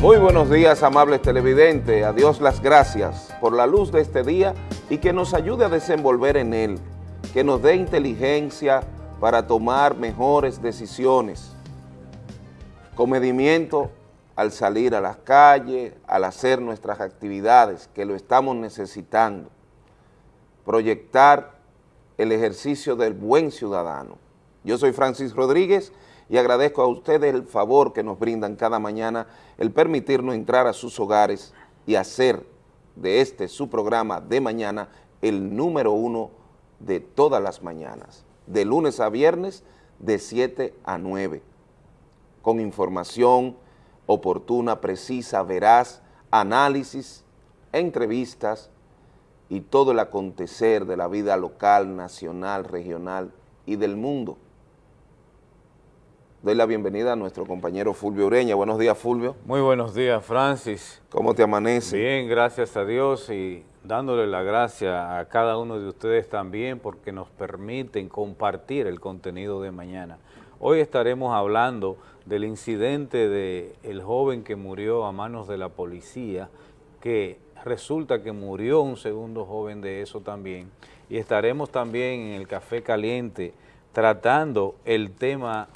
Muy buenos días, amables televidentes. A Dios las gracias por la luz de este día y que nos ayude a desenvolver en él, que nos dé inteligencia para tomar mejores decisiones, comedimiento al salir a las calles, al hacer nuestras actividades, que lo estamos necesitando, proyectar el ejercicio del buen ciudadano. Yo soy Francis Rodríguez y agradezco a ustedes el favor que nos brindan cada mañana el permitirnos entrar a sus hogares y hacer de este su programa de mañana el número uno de todas las mañanas, de lunes a viernes de 7 a 9, con información oportuna, precisa, veraz, análisis, entrevistas y todo el acontecer de la vida local, nacional, regional y del mundo doy la bienvenida a nuestro compañero Fulvio Ureña. Buenos días, Fulvio. Muy buenos días, Francis. ¿Cómo te amanece? Bien, gracias a Dios y dándole la gracia a cada uno de ustedes también porque nos permiten compartir el contenido de mañana. Hoy estaremos hablando del incidente del el joven que murió a manos de la policía, que resulta que murió un segundo joven de eso también, y estaremos también en el Café Caliente tratando el tema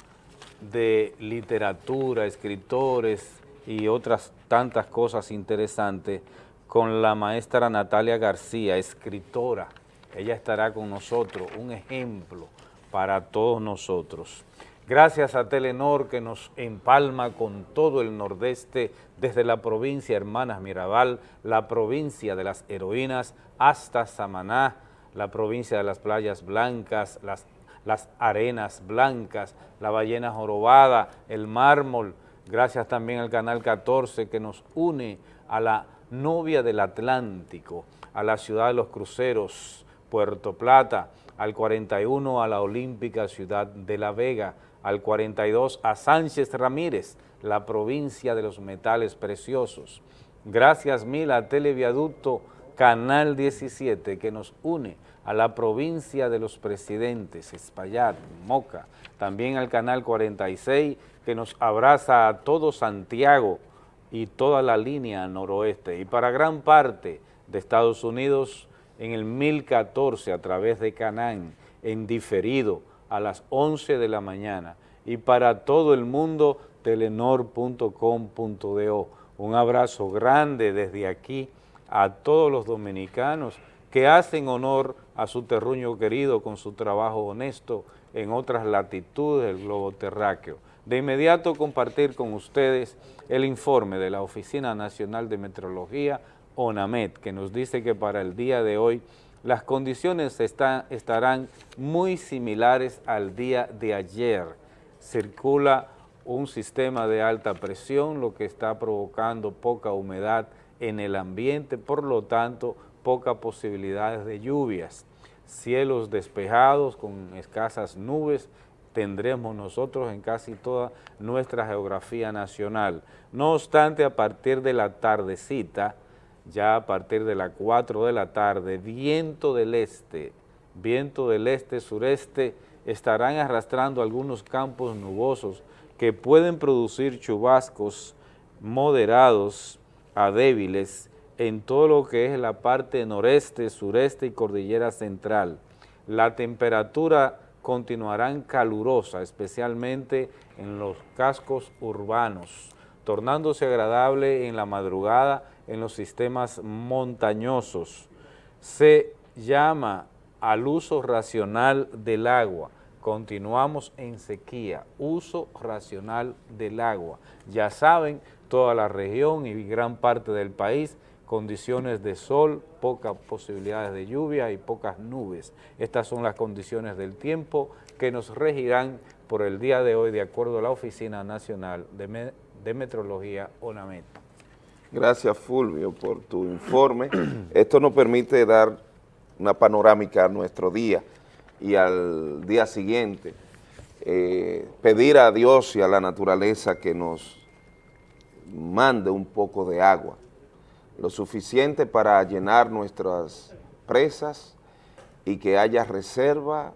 de literatura, escritores y otras tantas cosas interesantes con la maestra Natalia García, escritora. Ella estará con nosotros, un ejemplo para todos nosotros. Gracias a Telenor que nos empalma con todo el nordeste, desde la provincia Hermanas Mirabal, la provincia de las heroínas, hasta Samaná, la provincia de las playas blancas, las las arenas blancas, la ballena jorobada, el mármol, gracias también al Canal 14 que nos une a la novia del Atlántico, a la ciudad de los cruceros, Puerto Plata, al 41 a la olímpica ciudad de La Vega, al 42 a Sánchez Ramírez, la provincia de los metales preciosos. Gracias mil a Televiaducto Canal 17 que nos une a la provincia de los presidentes, Espaillat, Moca, también al Canal 46 que nos abraza a todo Santiago y toda la línea noroeste. Y para gran parte de Estados Unidos en el 1014 a través de Canán, en diferido a las 11 de la mañana. Y para todo el mundo telenor.com.do. Un abrazo grande desde aquí a todos los dominicanos que hacen honor a su terruño querido con su trabajo honesto en otras latitudes del globo terráqueo. De inmediato compartir con ustedes el informe de la Oficina Nacional de Meteorología, ONAMET, que nos dice que para el día de hoy las condiciones estarán muy similares al día de ayer. Circula un sistema de alta presión, lo que está provocando poca humedad en el ambiente, por lo tanto, pocas posibilidades de lluvias. Cielos despejados con escasas nubes tendremos nosotros en casi toda nuestra geografía nacional. No obstante, a partir de la tardecita, ya a partir de las 4 de la tarde, viento del este, viento del este-sureste, estarán arrastrando algunos campos nubosos que pueden producir chubascos moderados a débiles en todo lo que es la parte noreste, sureste y cordillera central. La temperatura continuará calurosa, especialmente en los cascos urbanos, tornándose agradable en la madrugada en los sistemas montañosos. Se llama al uso racional del agua. Continuamos en sequía, uso racional del agua. Ya saben, toda la región y gran parte del país condiciones de sol, pocas posibilidades de lluvia y pocas nubes. Estas son las condiciones del tiempo que nos regirán por el día de hoy de acuerdo a la Oficina Nacional de, Metrología ONAMET. Gracias Fulvio por tu informe. Esto nos permite dar una panorámica a nuestro día y al día siguiente. Eh, pedir a Dios y a la naturaleza que nos mande un poco de agua lo suficiente para llenar nuestras presas y que haya reserva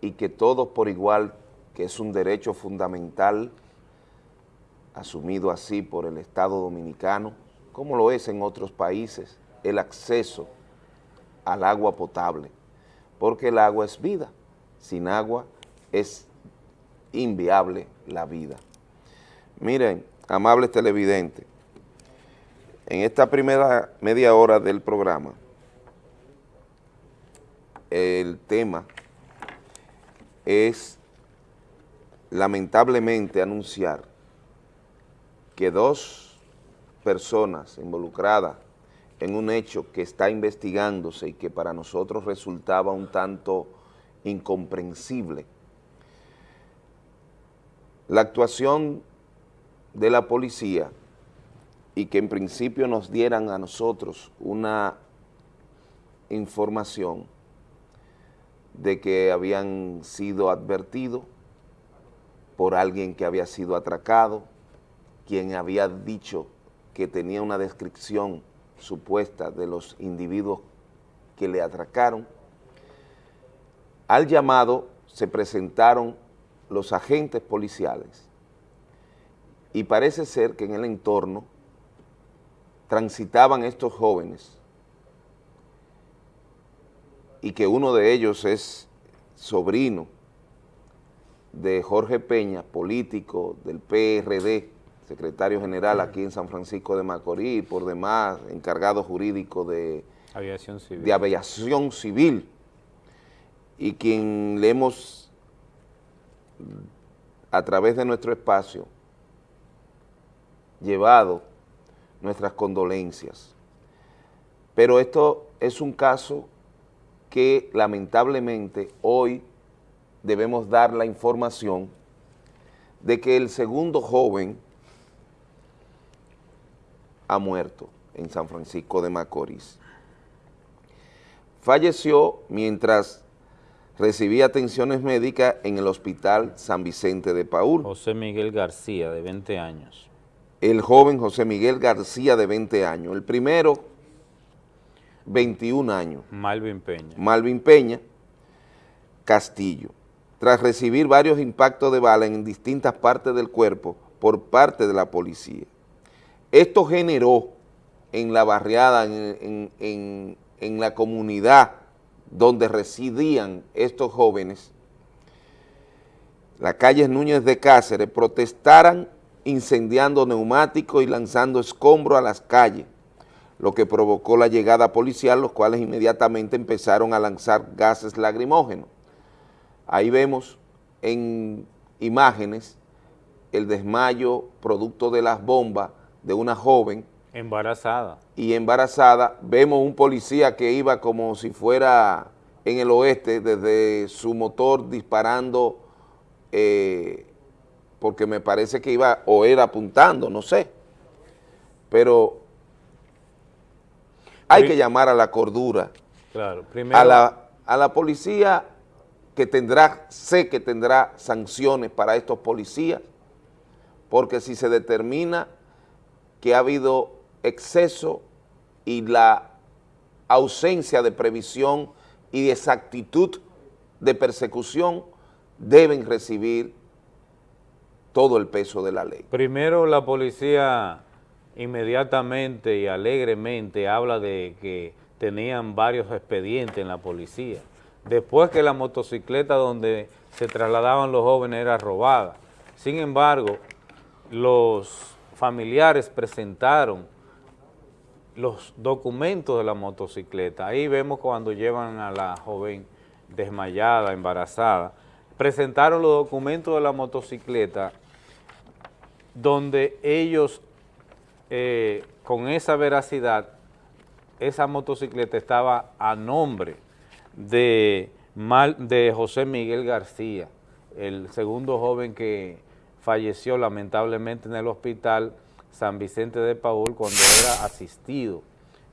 y que todos por igual, que es un derecho fundamental, asumido así por el Estado Dominicano, como lo es en otros países, el acceso al agua potable, porque el agua es vida, sin agua es inviable la vida. Miren, amables televidentes, en esta primera media hora del programa, el tema es lamentablemente anunciar que dos personas involucradas en un hecho que está investigándose y que para nosotros resultaba un tanto incomprensible. La actuación de la policía y que en principio nos dieran a nosotros una información de que habían sido advertidos por alguien que había sido atracado, quien había dicho que tenía una descripción supuesta de los individuos que le atracaron. Al llamado se presentaron los agentes policiales y parece ser que en el entorno transitaban estos jóvenes y que uno de ellos es sobrino de Jorge Peña, político del PRD, secretario general aquí en San Francisco de Macorís, por demás encargado jurídico de aviación civil, de aviación civil. Y quien le hemos, a través de nuestro espacio, llevado nuestras condolencias. Pero esto es un caso que lamentablemente hoy debemos dar la información de que el segundo joven ha muerto en San Francisco de Macorís. Falleció mientras recibía atenciones médicas en el Hospital San Vicente de Paúl. José Miguel García, de 20 años. El joven José Miguel García, de 20 años. El primero, 21 años. Malvin Peña. Malvin Peña Castillo. Tras recibir varios impactos de bala en distintas partes del cuerpo por parte de la policía. Esto generó en la barriada, en, en la comunidad donde residían estos jóvenes, la calle Núñez de Cáceres, protestaran incendiando neumáticos y lanzando escombros a las calles, lo que provocó la llegada policial, los cuales inmediatamente empezaron a lanzar gases lacrimógenos. Ahí vemos en imágenes el desmayo producto de las bombas de una joven. Embarazada. Y embarazada, vemos un policía que iba como si fuera en el oeste desde su motor disparando, eh, porque me parece que iba o era apuntando, no sé. Pero hay que llamar a la cordura. Claro, A la, a la policía que tendrá, sé que tendrá sanciones para estos policías, porque si se determina que ha habido exceso y la ausencia de previsión y de exactitud de persecución, deben recibir todo el peso de la ley. Primero la policía inmediatamente y alegremente habla de que tenían varios expedientes en la policía. Después que la motocicleta donde se trasladaban los jóvenes era robada. Sin embargo, los familiares presentaron los documentos de la motocicleta. Ahí vemos cuando llevan a la joven desmayada, embarazada, presentaron los documentos de la motocicleta donde ellos eh, con esa veracidad, esa motocicleta estaba a nombre de, de José Miguel García, el segundo joven que falleció lamentablemente en el hospital San Vicente de Paul cuando era asistido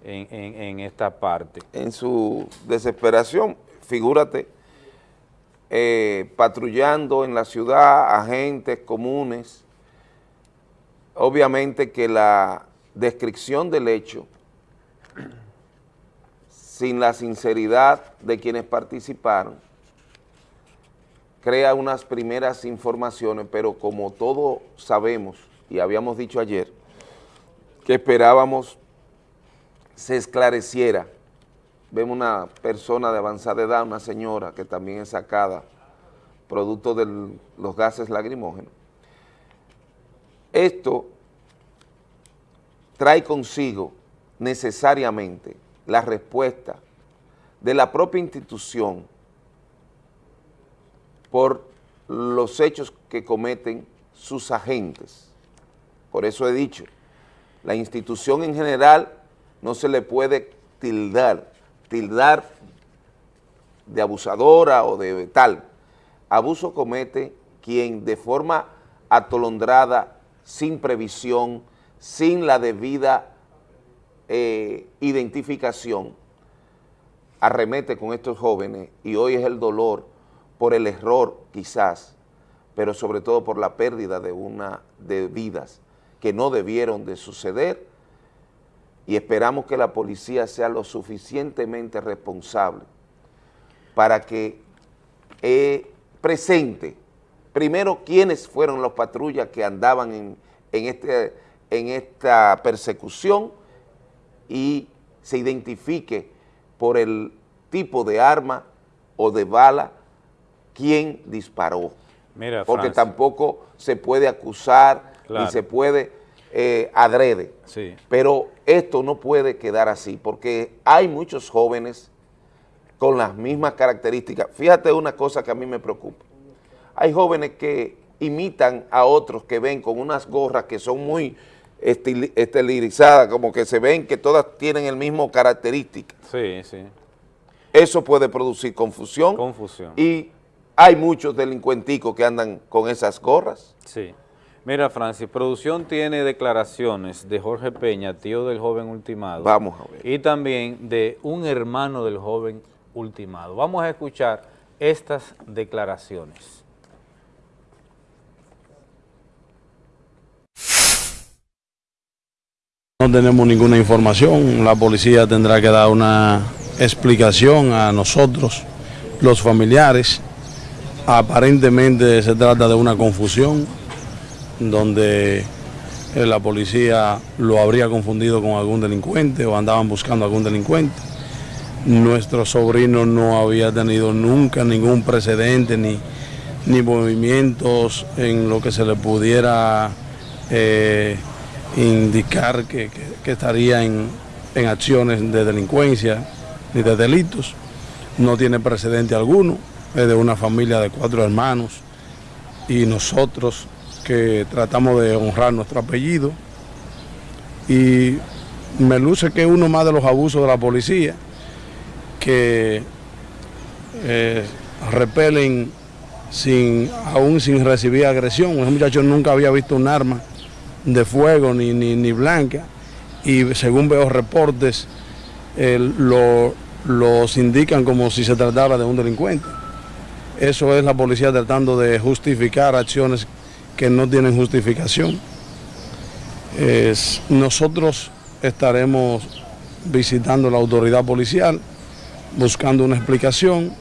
en, esta parte. En su desesperación, figúrate, eh, patrullando en la ciudad, agentes comunes, obviamente que la descripción del hecho, sin la sinceridad de quienes participaron, crea unas primeras informaciones, pero como todos sabemos y habíamos dicho ayer que esperábamos se esclareciera. Vemos una persona de avanzada edad, una señora que también es sacada producto de los gases lacrimógenos. Esto trae consigo necesariamente la respuesta de la propia institución por los hechos que cometen sus agentes. Por eso he dicho, la institución en general no se le puede tildar, tildar de abusadora o de tal. Abuso comete quien de forma atolondrada, sin previsión, sin la debida eh, identificación, arremete con estos jóvenes y hoy es el dolor por el error quizás, pero sobre todo por la pérdida de, una, de vidas que no debieron de suceder y esperamos que la policía sea lo suficientemente responsable para que eh, presente primero quiénes fueron los patrullas que andaban en, en, este, en esta persecución y se identifique por el tipo de arma o de bala quién disparó. Mira, Porque tampoco se puede acusar ni se puede eh, adrede. Sí. Pero esto no puede quedar así porque hay muchos jóvenes con las mismas características. Fíjate una cosa que a mí me preocupa. Hay jóvenes que imitan a otros que ven con unas gorras que son muy estilirizadas, como que se ven que todas tienen el mismo característica. Sí, sí. Eso puede producir confusión. Confusión. Y hay muchos delincuenticos que andan con esas gorras. Sí. Mira, Francis, producción tiene declaraciones de Jorge Peña, tío del joven ultimado. Vamos a ver. Y también de un hermano del joven ultimado. Vamos a escuchar estas declaraciones. No tenemos ninguna información, la policía tendrá que dar una explicación a nosotros, los familiares, Aparentemente se trata de una confusión donde eh, la policía lo habría confundido con algún delincuente o andaban buscando algún delincuente. Nuestro sobrino no había tenido nunca ningún precedente ni, ni movimientos en lo que se le pudiera eh, indicar que, estaría en, en acciones de delincuencia ni de delitos. No tiene precedente alguno de una familia de cuatro hermanos y nosotros que tratamos de honrar nuestro apellido y me luce que es uno más de los abusos de la policía que eh, repelen sin, aún sin recibir agresión. Ese muchacho nunca había visto un arma de fuego ni, ni, blanca y según veo reportes lo, los indican como si se tratara de un delincuente. Eso es la policía tratando de justificar acciones que no tienen justificación. nosotros estaremos visitando la autoridad policial, buscando una explicación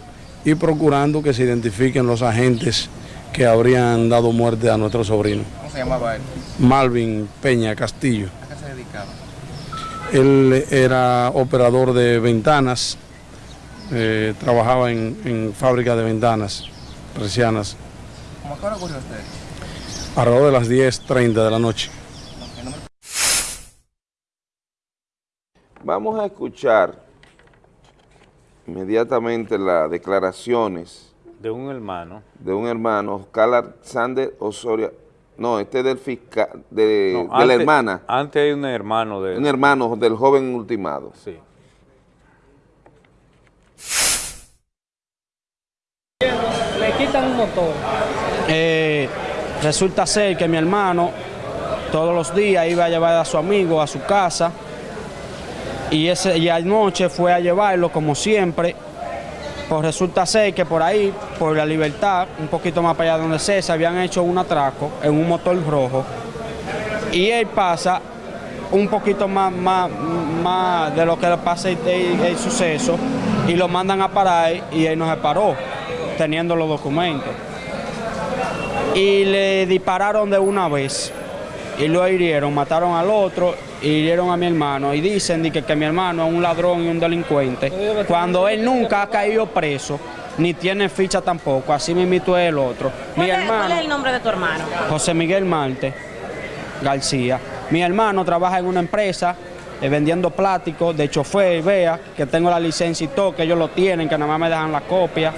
y procurando que se identifiquen los agentes que habrían dado muerte a nuestro sobrino. ¿Cómo se llamaba él? Malvin Peña Castillo. ¿A qué se dedicaba? Él era operador de ventanas eh, trabajaba en, fábrica de ventanas persianas. ¿Cómo ocurrió usted? Alrededor de las 10.30 de la noche. Vamos a escuchar inmediatamente las declaraciones de un hermano. De un hermano, Oscar Alexander Osorio. No, este es del fiscal, de, de la hermana. Antes hay un hermano de... Un hermano del joven ultimado. Sí. quitan un motor. Eh, resulta ser que mi hermano todos los días iba a llevar a su amigo a su casa y, ese, y anoche fue a llevarlo como siempre. Pues resulta ser que por ahí, por la libertad, un poquito más para allá donde se, se habían hecho un atraco en un motor rojo y él pasa un poquito más, más, más de lo que le pasa el, el, suceso y lo mandan a parar y él no se paró teniendo los documentos. Y le dispararon de una vez. y lo hirieron, mataron al otro y hirieron a mi hermano. Y dicen que, que mi hermano es un ladrón y un delincuente, cuando él nunca ha caído preso, ni tiene ficha tampoco, así mismo es el otro. Mi ¿Cuál es, cuál hermano, es el nombre de tu hermano? José Miguel Marte García. Mi hermano trabaja en una empresa eh, vendiendo plásticos de chofer, vea, que tengo la licencia y todo, que ellos lo tienen, que nada más me dejan la copia.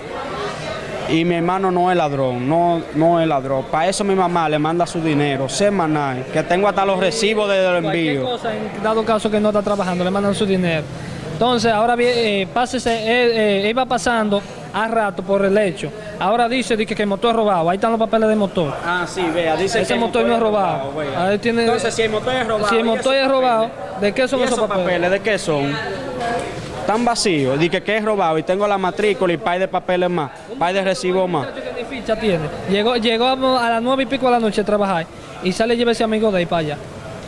Y mi hermano no es ladrón, no, no es ladrón. Para eso mi mamá le manda su dinero semanal, que tengo hasta los recibos de los envíos. cosa, en dado caso que no está trabajando, le mandan su dinero. Entonces, ahora bien, eh, pásese, eh, eh, iba pasando a rato por el hecho. Ahora dice, dice que el motor es robado. Ahí están los papeles del motor. Ah, sí, vea, dice Ese que el motor no es robado. Ahí tiene- Entonces, si el motor es robado. si el ¿y motor es robado? ¿de qué son ¿Y esos papeles? ¿De qué son? Están vacíos. Dice que es robado y tengo la matrícula y par de papeles más, par de recibos más. que ni ficha tiene. Llegó, llegó a las nueve y pico de la noche a trabajar y sale y lleva ese amigo de ahí para allá.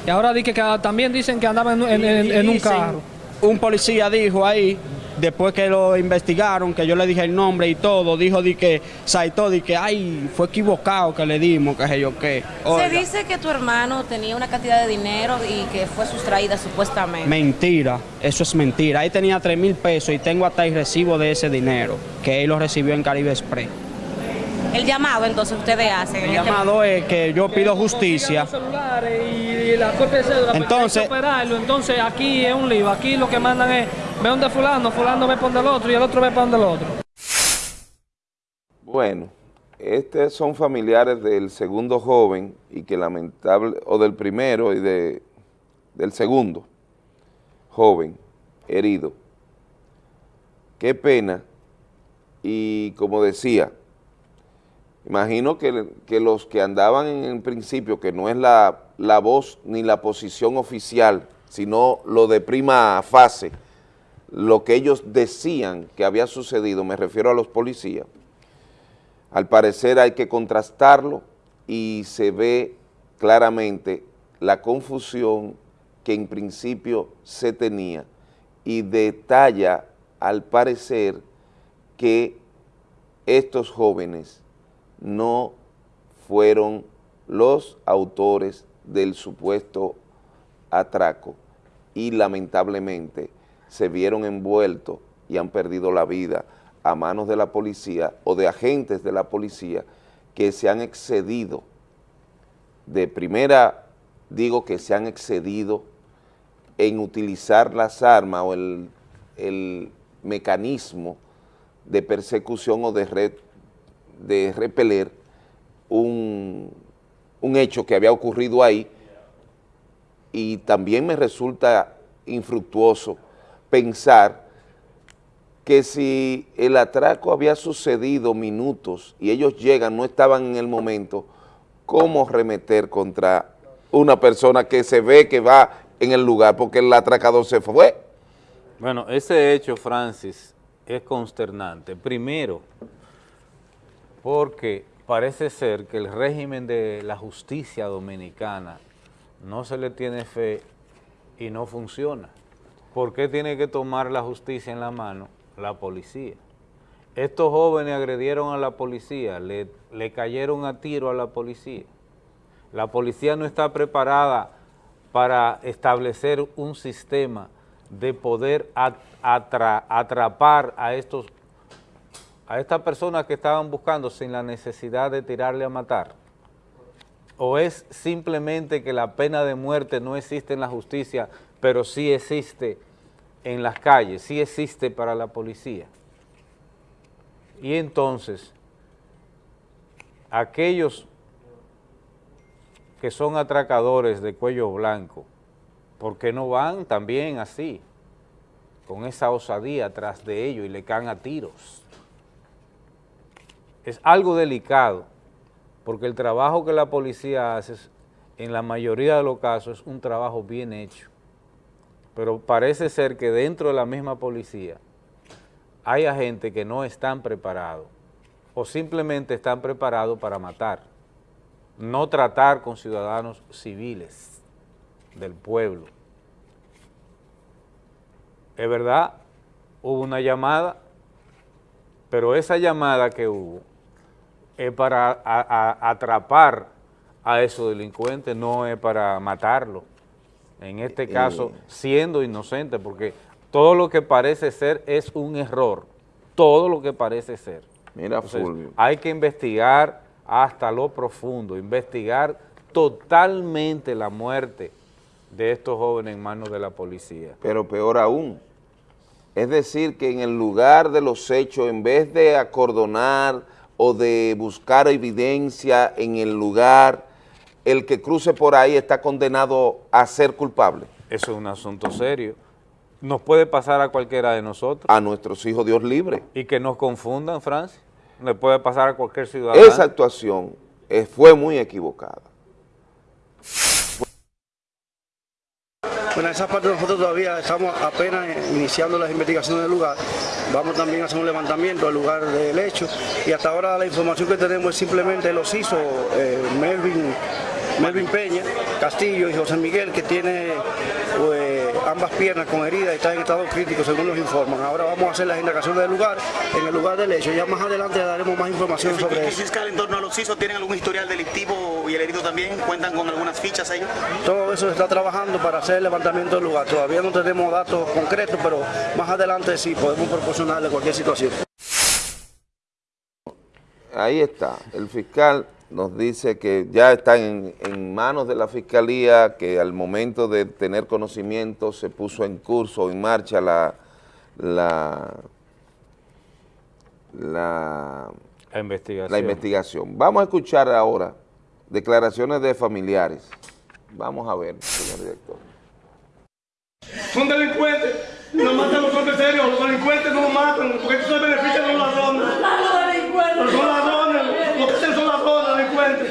Y ahora dice que también dicen que andaba en, en- en- en un carro. Un policía dijo ahí, después que lo investigaron, que yo le dije el nombre y todo, dijo di que Saito, di que ay, fue equivocado que le dimos, que sé yo qué. Se dice que tu hermano tenía una cantidad de dinero y que fue sustraída supuestamente. Mentira, eso es mentira. Ahí tenía 3 mil pesos y tengo hasta el recibo de ese dinero, que él lo recibió en Caribe Express. El llamado entonces ustedes hacen. en El este llamado es que yo pido justicia. Los celulares y la copia de cédula, porque Entonces- operarlo. Entonces aquí es un lío. Aquí lo que mandan es, ve donde fulano, fulano ve donde el otro y el otro ve donde el otro. Bueno, estos son familiares del segundo joven y que lamentable, o del primero y de, del segundo joven herido. Qué pena. Y como decía, imagino que, que los que andaban en el principio, que no es la, la voz ni la posición oficial, sino lo de prima fase, lo que ellos decían que había sucedido, me refiero a los policías, al parecer hay que contrastarlo y se ve claramente la confusión que en principio se tenía y detalla al parecer que estos jóvenes no fueron los autores del supuesto atraco y lamentablemente se vieron envueltos y han perdido la vida a manos de la policía o de agentes de la policía que se han excedido, de primera digo que se han excedido en utilizar las armas o el, el mecanismo de persecución o de, re- de repeler un, un hecho que había ocurrido ahí y también me resulta infructuoso pensar que si el atraco había sucedido minutos y ellos llegan, no estaban en el momento, ¿cómo remeter contra una persona que se ve que va en el lugar porque el atracador se fue? Bueno, ese hecho, Francis, es consternante. Primero, porque parece ser que el régimen de la justicia dominicana no se le tiene fe y no funciona. ¿Por qué tiene que tomar la justicia en la mano la policía? Estos jóvenes agredieron a la policía, le, le cayeron a tiro a la policía. La policía no está preparada para establecer un sistema de poder at- atra- atrapar a estos a estas personas que estaban buscando sin la necesidad de tirarle a matar? ¿O es simplemente que la pena de muerte no existe en la justicia, pero sí existe en las calles, sí existe para la policía? Y entonces, aquellos que son atracadores de cuello blanco, ¿por qué no van también así, con esa osadía tras de ellos y le caen a tiros? Es algo delicado, porque el trabajo que la policía hace, en la mayoría de los casos, es un trabajo bien hecho. Pero parece ser que dentro de la misma policía hay agentes que no están preparados o simplemente están preparados para matar, no tratar con ciudadanos civiles del pueblo. Es verdad, hubo una llamada, pero esa llamada que hubo es para a- a- atrapar a esos delincuentes, no es para matarlo. En este Eh, caso, siendo inocente, porque todo lo que parece ser es un error, todo lo que parece ser. Mira, Entonces, Fulvio. hay que investigar hasta lo profundo, investigar totalmente la muerte de estos jóvenes en manos de la policía. Pero peor aún, es decir, que en el lugar de los hechos, en vez de acordonar o de buscar evidencia en el lugar, el que cruce por ahí está condenado a ser culpable. Eso es un asunto serio. Nos puede pasar a cualquiera de nosotros A nuestros hijos Dios libre. y que nos confundan, Francia. Le puede pasar a cualquier ciudadano. Esa actuación eh, fue muy equivocada. Bueno, esa parte nosotros todavía estamos apenas iniciando las investigaciones del lugar. Vamos también a hacer un levantamiento del lugar del hecho y hasta ahora la información que tenemos es simplemente los hizo eh, Melvin, Melvin Peña, Castillo y José Miguel que tiene eh, ambas piernas con heridas y está en estado crítico según nos informan. Ahora vamos a hacer las indagaciones del lugar, en el lugar del hecho. Ya más adelante daremos más información sobre ¿Y eso. fiscal en torno a los CISO tienen algún historial delictivo y el herido también? ¿Cuentan con algunas fichas ellos? Todo eso se está trabajando para hacer el levantamiento del lugar. Todavía no tenemos datos concretos, pero más adelante sí podemos proporcionarle cualquier situación. Ahí está, el fiscal nos dice que ya está en, en manos de la fiscalía, que al momento de tener conocimiento se puso en curso, en marcha la, la, la, La investigación. la investigación. Vamos a escuchar ahora declaraciones de familiares. Vamos a ver, señor director. Son delincuentes, no matan los hombres serios, los delincuentes no los matan, porque eso se beneficia de los ladrones. Pero son ladrones, lo que hacen son ladrones, delincuentes.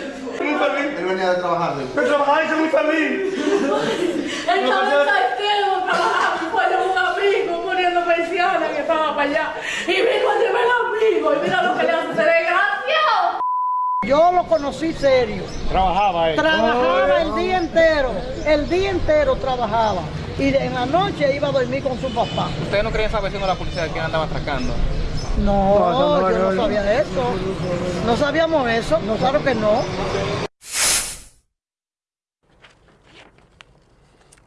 Muy venía de trabajar. Pero trabajar y ser muy feliz. Estaba en trabajando, de un amigo poniendo persianas que estaba para allá. Y vino a llevar al amigo y mira lo que le hace desgraciado. Yo lo conocí serio. Trabajaba él. Trabajaba el día entero, el día entero trabajaba. Y de- en la noche iba a dormir con su papá. ¿Ustedes no creían esa versión de la policía de quién andaba atracando? No, yo no sabía eso. No sabíamos eso, no, claro que no.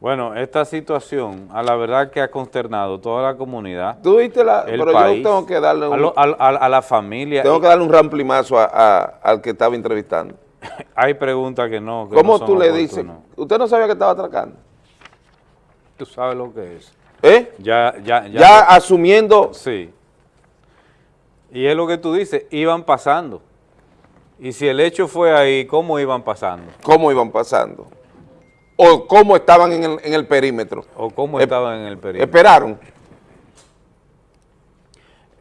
Bueno, esta situación, a la verdad que ha consternado toda la comunidad, Tú viste la, el pero país, yo tengo que darle un, a, lo- a- a- a la familia. tengo que darle un ramplimazo a- al que estaba entrevistando. Hay preguntas que no. que ¿Cómo no tú le dices? ¿Usted no sabía que estaba atracando? Tú sabes lo que es. ¿Eh? Ya, ya, ya. Ya asumiendo Sí. Y es lo que tú dices, iban pasando. Y si el hecho fue ahí, ¿cómo iban pasando? cómo iban pasando. O cómo estaban en el, en el perímetro. ¿O cómo estaban en el perímetro? Esperaron.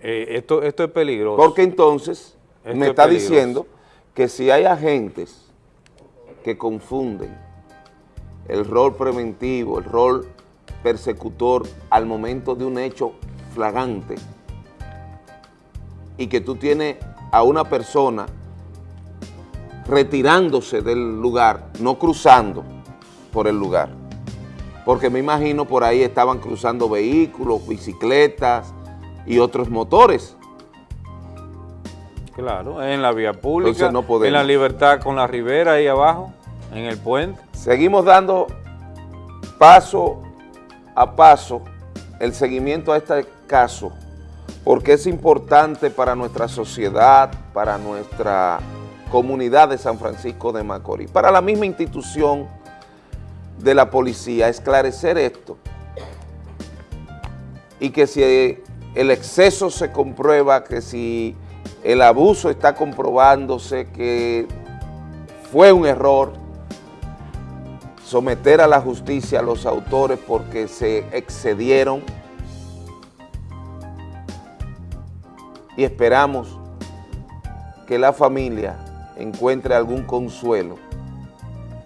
Eh, esto, esto es peligroso. Porque entonces Esto me es está peligroso. diciendo que si hay agentes que confunden el rol preventivo, el rol persecutor al momento de un hecho flagante y que tú tienes a una persona retirándose del lugar, no cruzando por el lugar, porque me imagino por ahí estaban cruzando vehículos, bicicletas y otros motores. Claro, en la vía pública, no en la libertad con la ribera ahí abajo, en el puente. Seguimos dando paso a paso el seguimiento a este caso, porque es importante para nuestra sociedad, para nuestra comunidad de San Francisco de Macorís, para la misma institución de la policía, esclarecer esto. Y que si el exceso se comprueba, que si el abuso está comprobándose, que fue un error, someter a la justicia a los autores porque se excedieron y esperamos que la familia encuentre algún consuelo,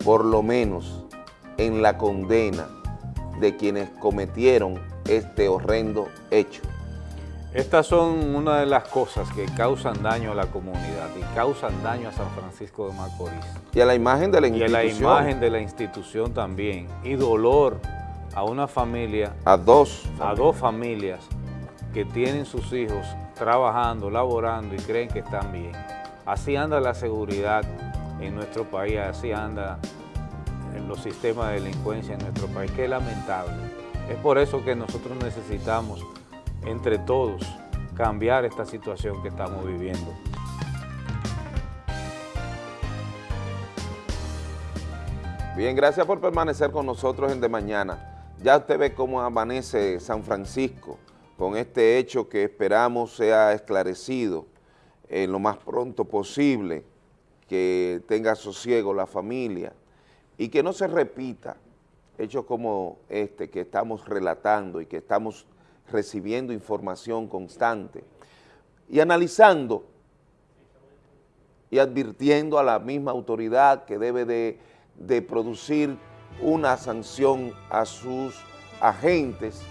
por lo menos en la condena de quienes cometieron este horrendo hecho. Estas son una de las cosas que causan daño a la comunidad y causan daño a San Francisco de Macorís. Y a la imagen de la Y a institución. la imagen de la institución también. Y dolor a una familia, A dos. a dos familias que tienen sus hijos trabajando, laborando y creen que están bien. Así anda la seguridad en nuestro país, así anda en los sistemas de delincuencia en nuestro país, que es lamentable. Es por eso que nosotros necesitamos, entre todos, cambiar esta situación que estamos viviendo. Bien, gracias por permanecer con nosotros en De Mañana. Ya usted ve cómo amanece San Francisco con este hecho que esperamos sea esclarecido en lo más pronto posible, que tenga sosiego la familia y que no se repita hechos como este que estamos relatando y que estamos recibiendo información constante y analizando y advirtiendo a la misma autoridad que debe de producir una sanción a sus agentes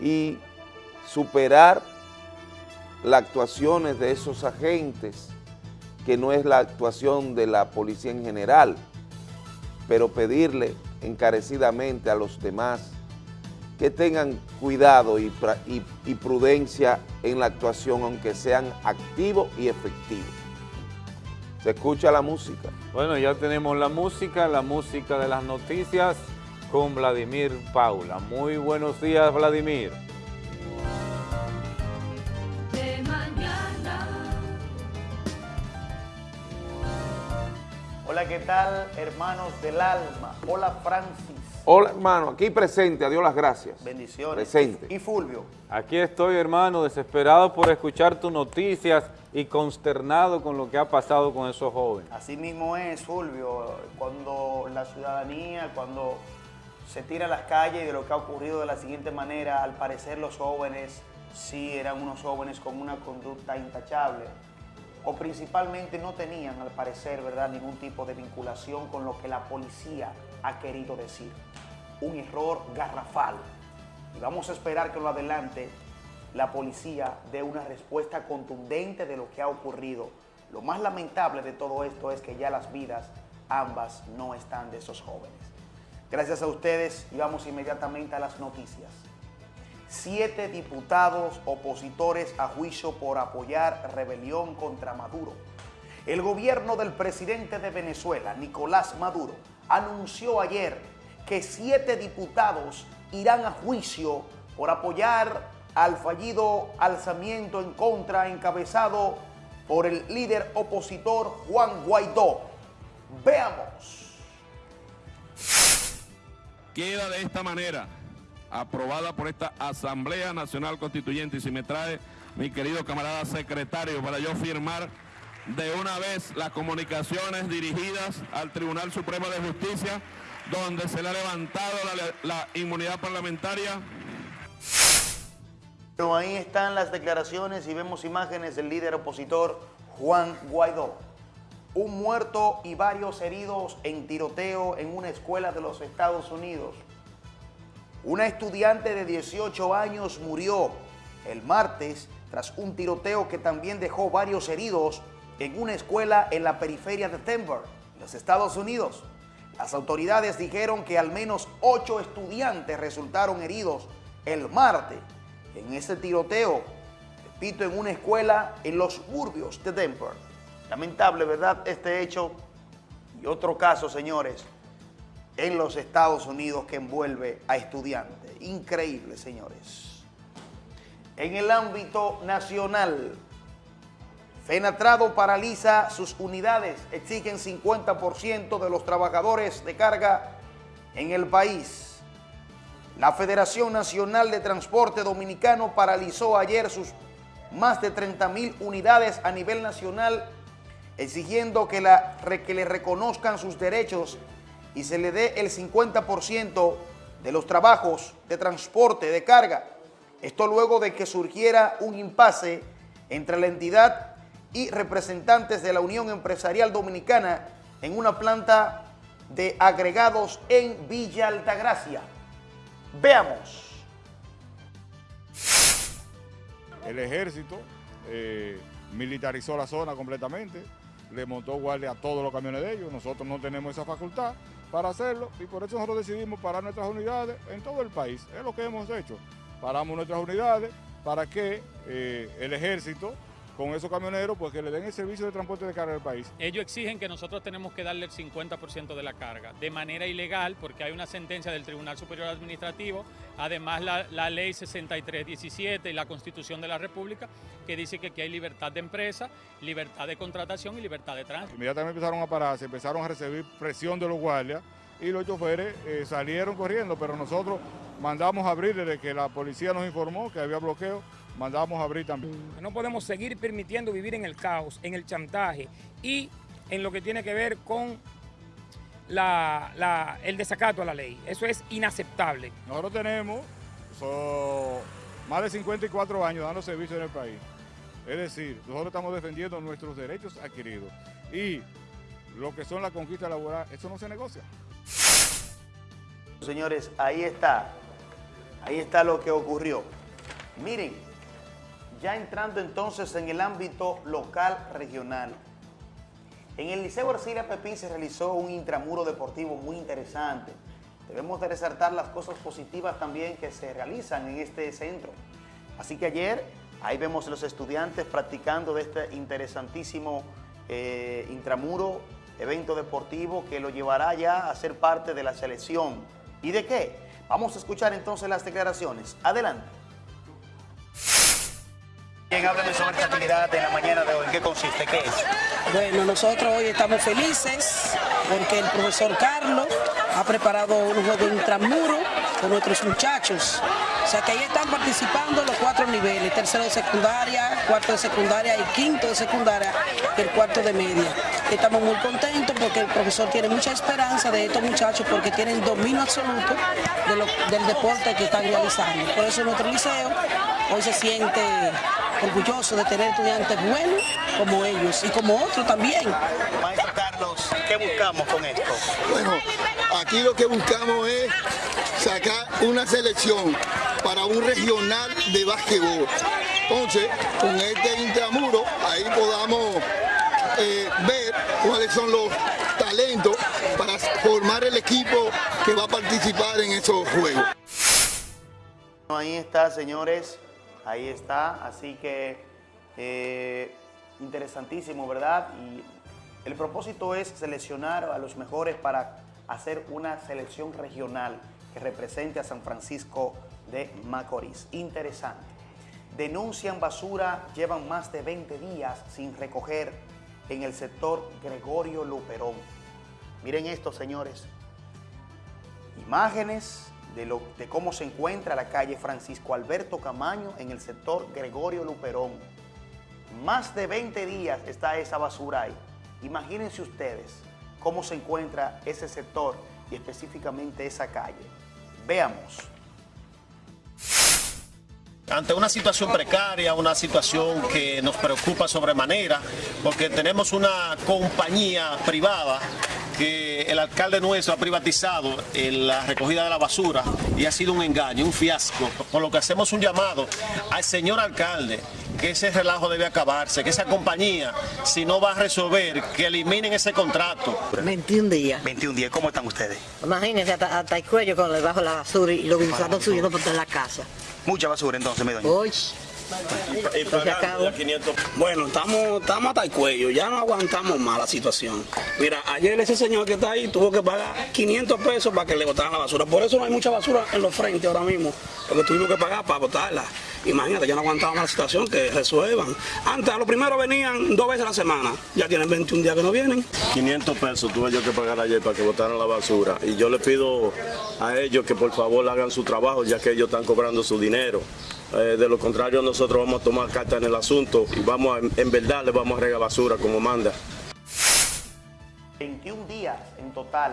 y superar las actuaciones de esos agentes, que no es la actuación de la policía en general, pero pedirle encarecidamente a los demás que tengan cuidado y, prudencia en la actuación, aunque sean activos y efectivos. Se escucha la música. Bueno, ya tenemos la música, la música de las noticias con Vladimir Paula. Muy buenos días, Vladimir. ¿Qué tal, hermanos del alma? Hola, Francis. Hola, hermano, aquí presente, a Dios las gracias. Bendiciones. Presente. Y Fulvio. Aquí estoy, hermano, desesperado por escuchar tus noticias y consternado con lo que ha pasado con esos jóvenes. Así mismo es, Fulvio, cuando la ciudadanía, cuando se tira a las calles de lo que ha ocurrido de la siguiente manera, al parecer los jóvenes sí eran unos jóvenes con una conducta intachable, o principalmente no tenían, al parecer, ¿verdad?, ningún tipo de vinculación con lo que la policía ha querido decir. Un error garrafal. Y vamos a esperar que lo adelante la policía dé una respuesta contundente de lo que ha ocurrido. Lo más lamentable de todo esto es que ya las vidas ambas no están de esos jóvenes. Gracias a ustedes y vamos inmediatamente a las noticias. Siete diputados opositores a juicio por apoyar rebelión contra Maduro. El gobierno del presidente de Venezuela, Nicolás Maduro, anunció ayer que siete diputados irán a juicio por apoyar al fallido alzamiento en contra encabezado por el líder opositor Juan Guaidó. Veamos. Queda de esta manera aprobada por esta Asamblea Nacional Constituyente y si me trae mi querido camarada secretario para yo firmar de una vez las comunicaciones dirigidas al Tribunal Supremo de Justicia donde se le ha levantado la, inmunidad parlamentaria. Pero ahí están las declaraciones y vemos imágenes del líder opositor Juan Guaidó. Un muerto y varios heridos en tiroteo en una escuela de los Estados Unidos. Una estudiante de 18 años murió el martes tras un tiroteo que también dejó varios heridos en una escuela en la periferia de Denver, los Estados Unidos. Las autoridades dijeron que al menos ocho estudiantes resultaron heridos el martes en ese tiroteo, repito, en una escuela en los suburbios de Denver. Lamentable, ¿verdad? Este hecho y otro caso, señores, en los Estados Unidos que envuelve a estudiantes. Increíble, señores. En el ámbito nacional, Fenatrado paraliza sus unidades, exigen 50% de los trabajadores de carga en el país. La Federación Nacional de Transporte Dominicano paralizó ayer sus más de 30 mil unidades a nivel nacional, exigiendo que, la, que le reconozcan sus derechos y se le dé el 50% de los trabajos de transporte de carga. Esto luego de que surgiera un impasse entre la entidad y representantes de la Unión Empresarial Dominicana en una planta de agregados en Villa Altagracia. Veamos. El ejército eh, militarizó la zona completamente, le montó guardia a todos los camiones de ellos, nosotros no tenemos esa facultad para hacerlo y por eso nosotros decidimos parar nuestras unidades en todo el país, es lo que hemos hecho, paramos nuestras unidades para que eh, el ejército con esos camioneros, pues que le den el servicio de transporte de carga al país. Ellos exigen que nosotros tenemos que darle el 50% de la carga, de manera ilegal, porque hay una sentencia del Tribunal Superior Administrativo, además la, la ley 6317 y la Constitución de la República, que dice que aquí hay libertad de empresa, libertad de contratación y libertad de tránsito. Inmediatamente empezaron a pararse, empezaron a recibir presión de los guardias y los choferes eh, salieron corriendo, pero nosotros mandamos a abrir desde que la policía nos informó que había bloqueo, mandamos a abrir también. No podemos seguir permitiendo vivir en el caos, en el chantaje y en lo que tiene que ver con la- la- el desacato a la ley. Eso es inaceptable. Nosotros tenemos so, más de 54 años dando servicio en el país. Es decir, nosotros estamos defendiendo nuestros derechos adquiridos y lo que son las conquistas laborales, eso no se negocia. Señores, ahí está. Ahí está lo que ocurrió. Miren, ya entrando entonces en el ámbito local regional. En el Liceo Arcilia Pepín se realizó un intramuro deportivo muy interesante. Debemos de resaltar las cosas positivas también que se realizan en este centro. Así que ayer, ahí vemos a los estudiantes practicando de este interesantísimo eh, intramuro, evento deportivo que lo llevará ya a ser parte de la selección. ¿Y de qué? Vamos a escuchar entonces las declaraciones. Adelante. Bien, háblame sobre esta actividad de la mañana de hoy. ¿En qué consiste? ¿Qué es? Bueno, nosotros hoy estamos felices porque el profesor Carlos ha preparado un juego intramuro con nuestros muchachos. O sea que ahí están participando los cuatro niveles, tercero de secundaria, cuarto de secundaria y quinto de secundaria, el cuarto de media. Estamos muy contentos porque el profesor tiene mucha esperanza de estos muchachos porque tienen dominio absoluto de del deporte que están realizando. Por eso nuestro liceo hoy se siente orgulloso de tener estudiantes buenos como ellos y como otros también. Maestro Carlos, ¿qué buscamos con esto? Bueno, aquí lo que buscamos es sacar una selección para un regional de básquetbol. Entonces, con este intramuro, ahí podamos eh, ver cuáles son los talentos para formar el equipo que va a participar en esos juegos. Ahí está, señores. Ahí está. Así que eh, interesantísimo, ¿verdad? Y el propósito es seleccionar a los mejores para hacer una selección regional que represente a San Francisco de Macorís. Interesante. Denuncian basura, llevan más de 20 días sin recoger en el sector Gregorio Luperón. Miren esto, señores imágenes de, cómo se encuentra la calle Francisco Alberto Camaño en el sector Gregorio Luperón. Más de 20 días está esa basura ahí. Imagínense ustedes cómo se encuentra ese sector y específicamente esa calle. Veamos. Ante una situación precaria, una situación que nos preocupa sobremanera, porque tenemos una compañía privada que el alcalde nuestro ha privatizado en la recogida de la basura y ha sido un engaño, un fiasco, por lo que hacemos un llamado al señor alcalde que ese relajo debe acabarse, que esa compañía, si no va a resolver, que eliminen ese contrato. 21 días. 21 días, ¿cómo están ustedes? Imagínense hasta, hasta el cuello con debajo de la basura y los gusanos subiendo por toda la casa. Mucha basura entonces, mi doña. Hoy. Bueno, estamos, estamos hasta el cuello, ya no aguantamos más la situación. Mira, ayer ese señor que está ahí tuvo que pagar 500 pesos para que le botaran la basura. Por eso no hay mucha basura en los frentes ahora mismo, porque tuvimos que pagar para botarla. Imagínate, ya no aguantamos más la situación, que resuelvan. Antes, a lo primero venían dos veces a la semana, ya tienen 21 días que no vienen. 500 pesos tuve yo que pagar ayer para que botaran la basura. Y yo le pido a ellos que por favor hagan su trabajo, ya que ellos están cobrando su dinero. Eh, de lo contrario, nosotros vamos a tomar carta en el asunto y vamos a, en verdad le vamos a regar basura como manda. 21 días en total.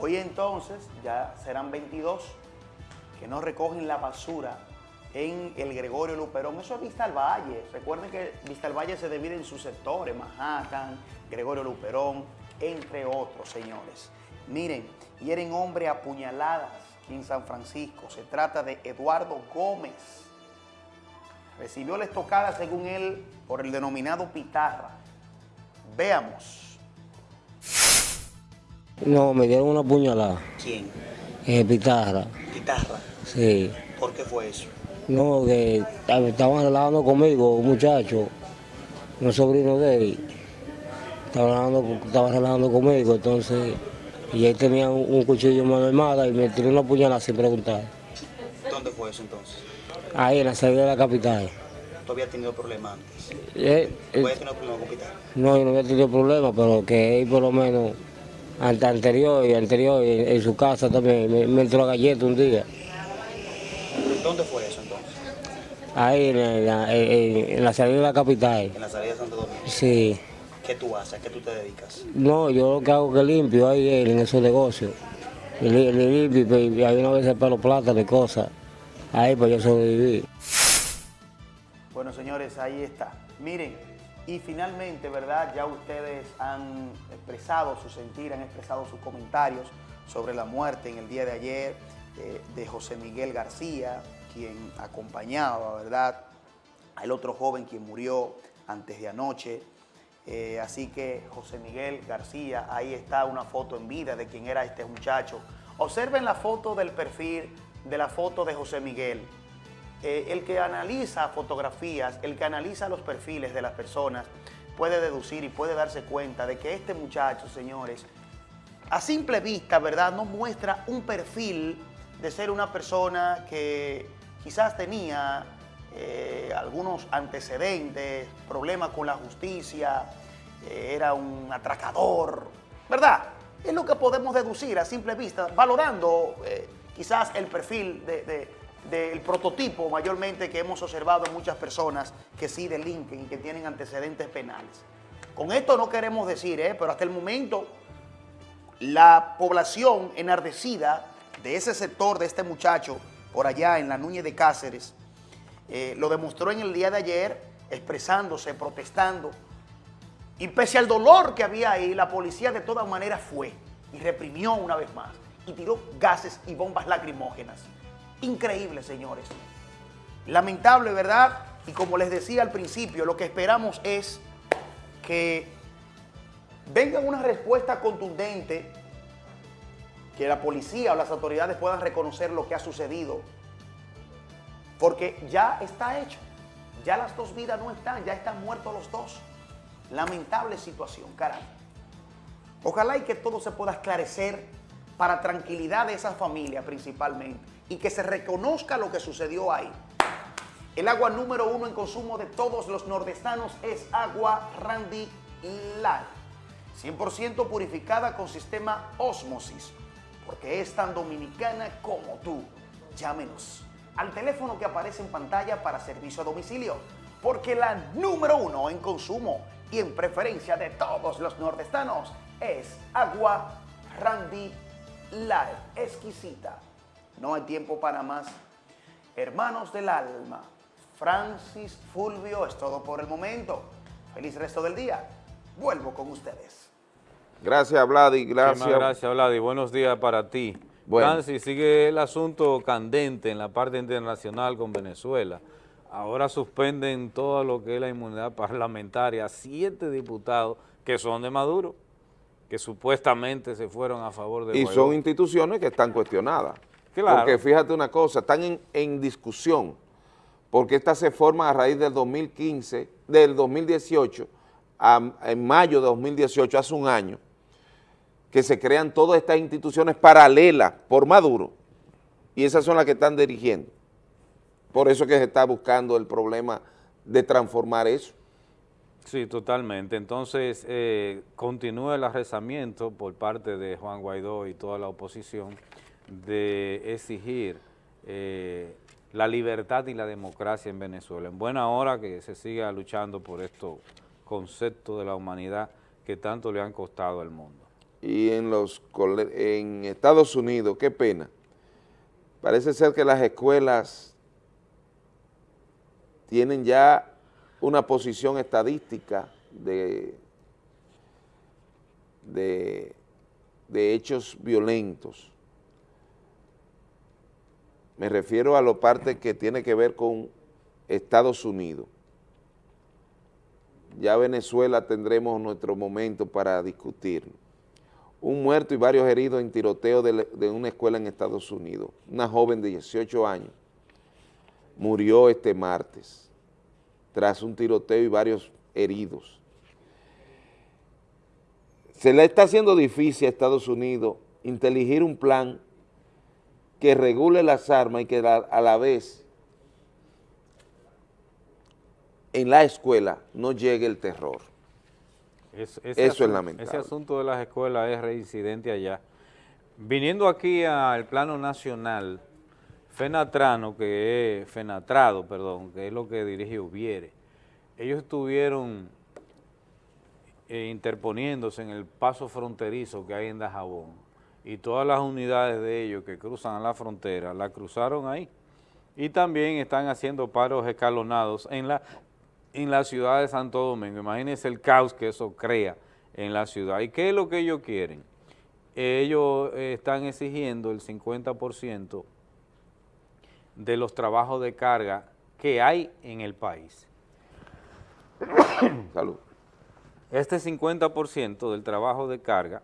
Hoy entonces ya serán 22 que no recogen la basura en el Gregorio Luperón. Eso es Vista al Valle. Recuerden que Vista al Valle se divide en sus sectores, Manhattan, Gregorio Luperón, entre otros, señores. Miren, hieren hombre a puñaladas aquí en San Francisco. Se trata de Eduardo Gómez. Recibió la estocada, según él, por el denominado pitarra. Veamos. No, me dieron una puñalada. ¿Quién? En pitarra. Pitarra. Sí. ¿Por qué fue eso? No, que estaban hablando conmigo, un muchacho, un sobrino de él, estaba relajando, estaba relajando conmigo, entonces, y él tenía un, un cuchillo en mano armada y me tiró una puñalada sin preguntar. ¿Dónde fue eso entonces? Ahí en la salida de la capital. ¿Tú habías tenido problemas antes? Eh, ¿Tú habías tenido problemas con Pitar? no, yo no había tenido problema, pero que él por lo menos ante anterior y anterior en, en su casa también me, me entró a galleta un día. ¿Dónde fue eso? Ahí en la, en- en la salida de la capital. En la salida de Santo Domingo. Sí. ¿Qué tú haces? ¿A qué tú te dedicas? No, yo lo que hago es que limpio ahí en esos negocios. Y li- li- limpio y, y hay una vez pelo plata de cosas. Ahí pues yo sobreviví. Bueno, señores, ahí está. Miren, y finalmente, ¿verdad? Ya ustedes han expresado su sentir, han expresado sus comentarios sobre la muerte en el día de ayer eh, de José Miguel García, quien acompañaba, ¿verdad? Al otro joven quien murió antes de anoche. Eh, así que José Miguel García, ahí está una foto en vida de quién era este muchacho. Observen la foto del perfil de la foto de José Miguel. Eh, el que analiza fotografías, el que analiza los perfiles de las personas, puede deducir y puede darse cuenta de que este muchacho, señores, a simple vista, ¿verdad? No muestra un perfil de ser una persona que quizás tenía eh, algunos antecedentes, problemas con la justicia, eh, era un atracador, ¿verdad? Es lo que podemos deducir a simple vista, valorando eh, quizás el perfil de- de- del prototipo mayormente que hemos observado en muchas personas que sí delinquen y que tienen antecedentes penales. Con esto no queremos decir, pero hasta el momento la población enardecida de ese sector, de este muchacho, por allá en la Núñez de Cáceres, eh, lo demostró en el día de ayer, expresándose, protestando. Y pese al dolor que había ahí, la policía de todas maneras fue y reprimió una vez más y tiró gases y bombas lacrimógenas. Increíble, señores. Lamentable, ¿verdad? Y como les decía al principio, lo que esperamos es que venga una respuesta contundente, que la policía o las autoridades puedan reconocer lo que ha sucedido, porque ya está hecho, ya las dos vidas no están, ya están muertos los dos. Lamentable situación, caray. Ojalá y que todo se pueda esclarecer para tranquilidad de esa familia principalmente y que se reconozca lo que sucedió ahí. El agua número uno en consumo de todos los nordestanos es agua Randy Light. 100% purificada con sistema Osmosis, porque es tan dominicana como tú. Llámenos al teléfono que aparece en pantalla para servicio a domicilio, porque la número uno en consumo y en preferencia de todos los nordestanos es agua Randy Light, exquisita. No hay tiempo para más. Hermanos del alma, Francis Fulvio es todo por el momento. Feliz resto del día. Vuelvo con ustedes. Gracias, Vladi. Gracias. Gracias, Vladi. Buenos días para ti. Bueno. Francis, sigue el asunto candente en la parte internacional con Venezuela. Ahora suspenden todo lo que es la inmunidad parlamentaria a siete diputados que son de Maduro, que supuestamente se fueron a favor de Y Guaidó. son instituciones que están cuestionadas. Claro. Porque fíjate una cosa, están en, en discusión, porque esta se forma a raíz del 2015, del 2018, a- en mayo de 2018, hace un año, que se crean todas estas instituciones paralelas por Maduro, y esas son las que están dirigiendo. Por eso que se está buscando el problema de transformar eso. Sí, totalmente. Entonces, eh, continúa el arrezamiento por parte de Juan Guaidó y toda la oposición de exigir eh, la libertad y la democracia en Venezuela. En buena hora que se siga luchando por estos conceptos de la humanidad que tanto le han costado al mundo. Y en los en Estados Unidos, qué pena. Parece ser que las escuelas tienen ya una posición estadística de, de, de hechos violentos. Me refiero a la parte que tiene que ver con Estados Unidos. Ya Venezuela tendremos nuestro momento para discutirlo un muerto y varios heridos en tiroteo de, una escuela en Estados Unidos. Una joven de 18 años murió este martes tras un tiroteo y varios heridos. Se le está haciendo difícil a Estados Unidos inteligir un plan que regule las armas y que a la vez en la escuela no llegue el terror. Es- Eso es asun- lamentable. Ese asunto de las escuelas es reincidente allá. Viniendo aquí al plano nacional, Fenatrano, que es, Fenatrado, perdón, que es lo que dirige Ubiere, ellos estuvieron eh, interponiéndose en el paso fronterizo que hay en Dajabón y todas las unidades de ellos que cruzan la frontera la cruzaron ahí y también están haciendo paros escalonados en la, en la ciudad de Santo Domingo. Imagínense el caos que eso crea en la ciudad. ¿Y qué es lo que ellos quieren? Ellos eh, están exigiendo el 50% de los trabajos de carga que hay en el país. Salud. Este 50% del trabajo de carga,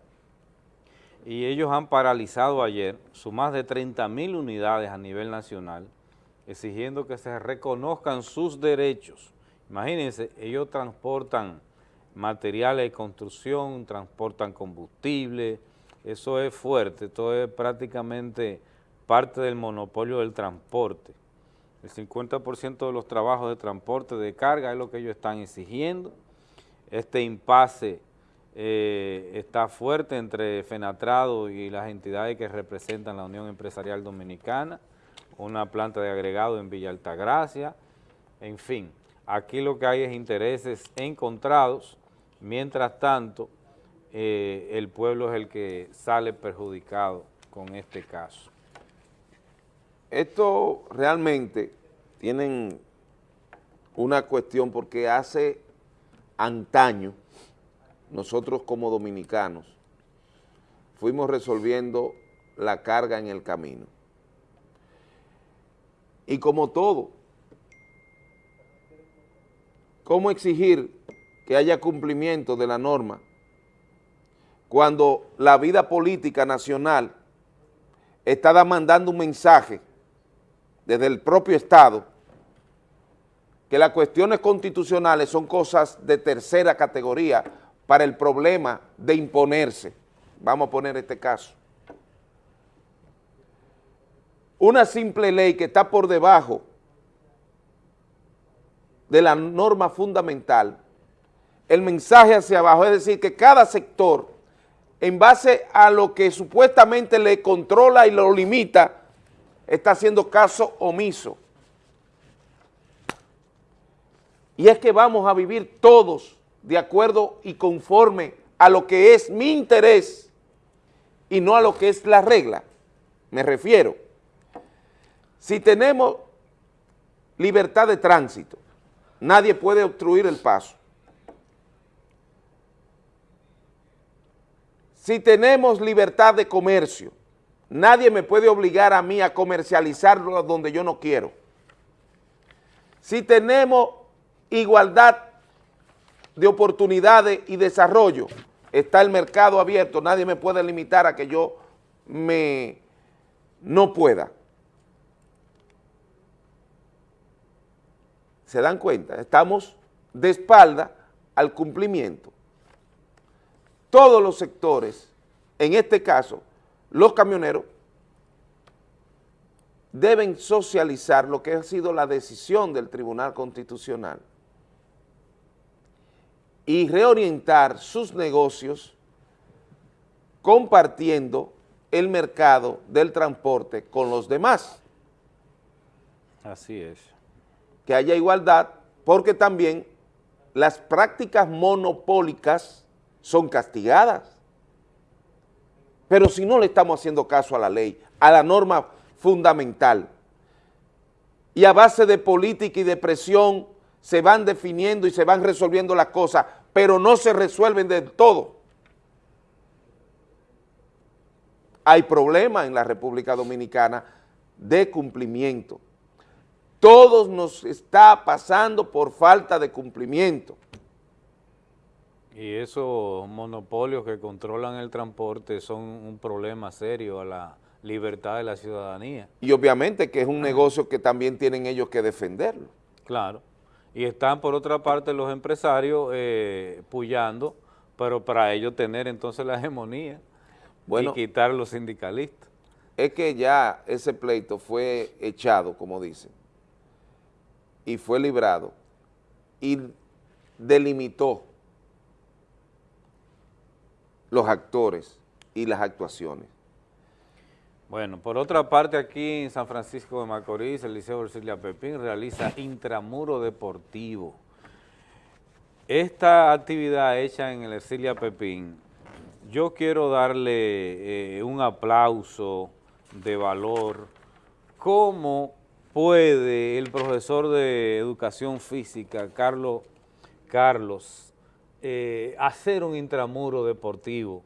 y ellos han paralizado ayer sus más de 30 mil unidades a nivel nacional, exigiendo que se reconozcan sus derechos. Imagínense, ellos transportan materiales de construcción, transportan combustible, eso es fuerte, esto es prácticamente parte del monopolio del transporte. El 50% de los trabajos de transporte de carga es lo que ellos están exigiendo. Este impasse eh, está fuerte entre Fenatrado y las entidades que representan la Unión Empresarial Dominicana, una planta de agregado en Villa Altagracia, en fin, aquí lo que hay es intereses encontrados, mientras tanto eh, el pueblo es el que sale perjudicado con este caso. Esto realmente tienen una cuestión porque hace antaño nosotros como dominicanos fuimos resolviendo la carga en el camino. Y como todo, ¿cómo exigir que haya cumplimiento de la norma cuando la vida política nacional está mandando un mensaje desde el propio Estado que las cuestiones constitucionales son cosas de tercera categoría para el problema de imponerse. Vamos a poner este caso. Una simple ley que está por debajo de la norma fundamental, el mensaje hacia abajo, es decir, que cada sector, en base a lo que supuestamente le controla y lo limita, está haciendo caso omiso. Y es que vamos a vivir todos de acuerdo y conforme a lo que es mi interés y no a lo que es la regla. Me refiero, si tenemos libertad de tránsito, nadie puede obstruir el paso. Si tenemos libertad de comercio, nadie me puede obligar a mí a comercializarlo donde yo no quiero. Si tenemos igualdad de oportunidades y desarrollo, está el mercado abierto, nadie me puede limitar a que yo me no pueda. ¿Se dan cuenta? Estamos de espalda al cumplimiento. Todos los sectores, en este caso, los camioneros, deben socializar lo que ha sido la decisión del Tribunal Constitucional y reorientar sus negocios compartiendo el mercado del transporte con los demás. Así es. Que haya igualdad, porque también las prácticas monopólicas son castigadas. Pero si no le estamos haciendo caso a la ley, a la norma fundamental, y a base de política y de presión se van definiendo y se van resolviendo las cosas, pero no se resuelven del todo. Hay problemas en la República Dominicana de cumplimiento. Todos nos está pasando por falta de cumplimiento. Y esos monopolios que controlan el transporte son un problema serio a la libertad de la ciudadanía. Y obviamente que es un negocio que también tienen ellos que defenderlo. Claro. Y están por otra parte los empresarios eh, puyando, pero para ellos tener entonces la hegemonía Bueno. y quitar los sindicalistas. Es que ya ese pleito fue echado, como dicen, y fue librado, y delimitó los actores y las actuaciones. Bueno, por otra parte, aquí en San Francisco de Macorís, el Liceo Ercilia Pepín realiza intramuro deportivo. Esta actividad hecha en el Ercilia Pepín, yo quiero darle eh, un aplauso de valor. ¿Cómo puede el profesor de Educación Física, Carlos, Carlos eh, hacer un intramuro deportivo?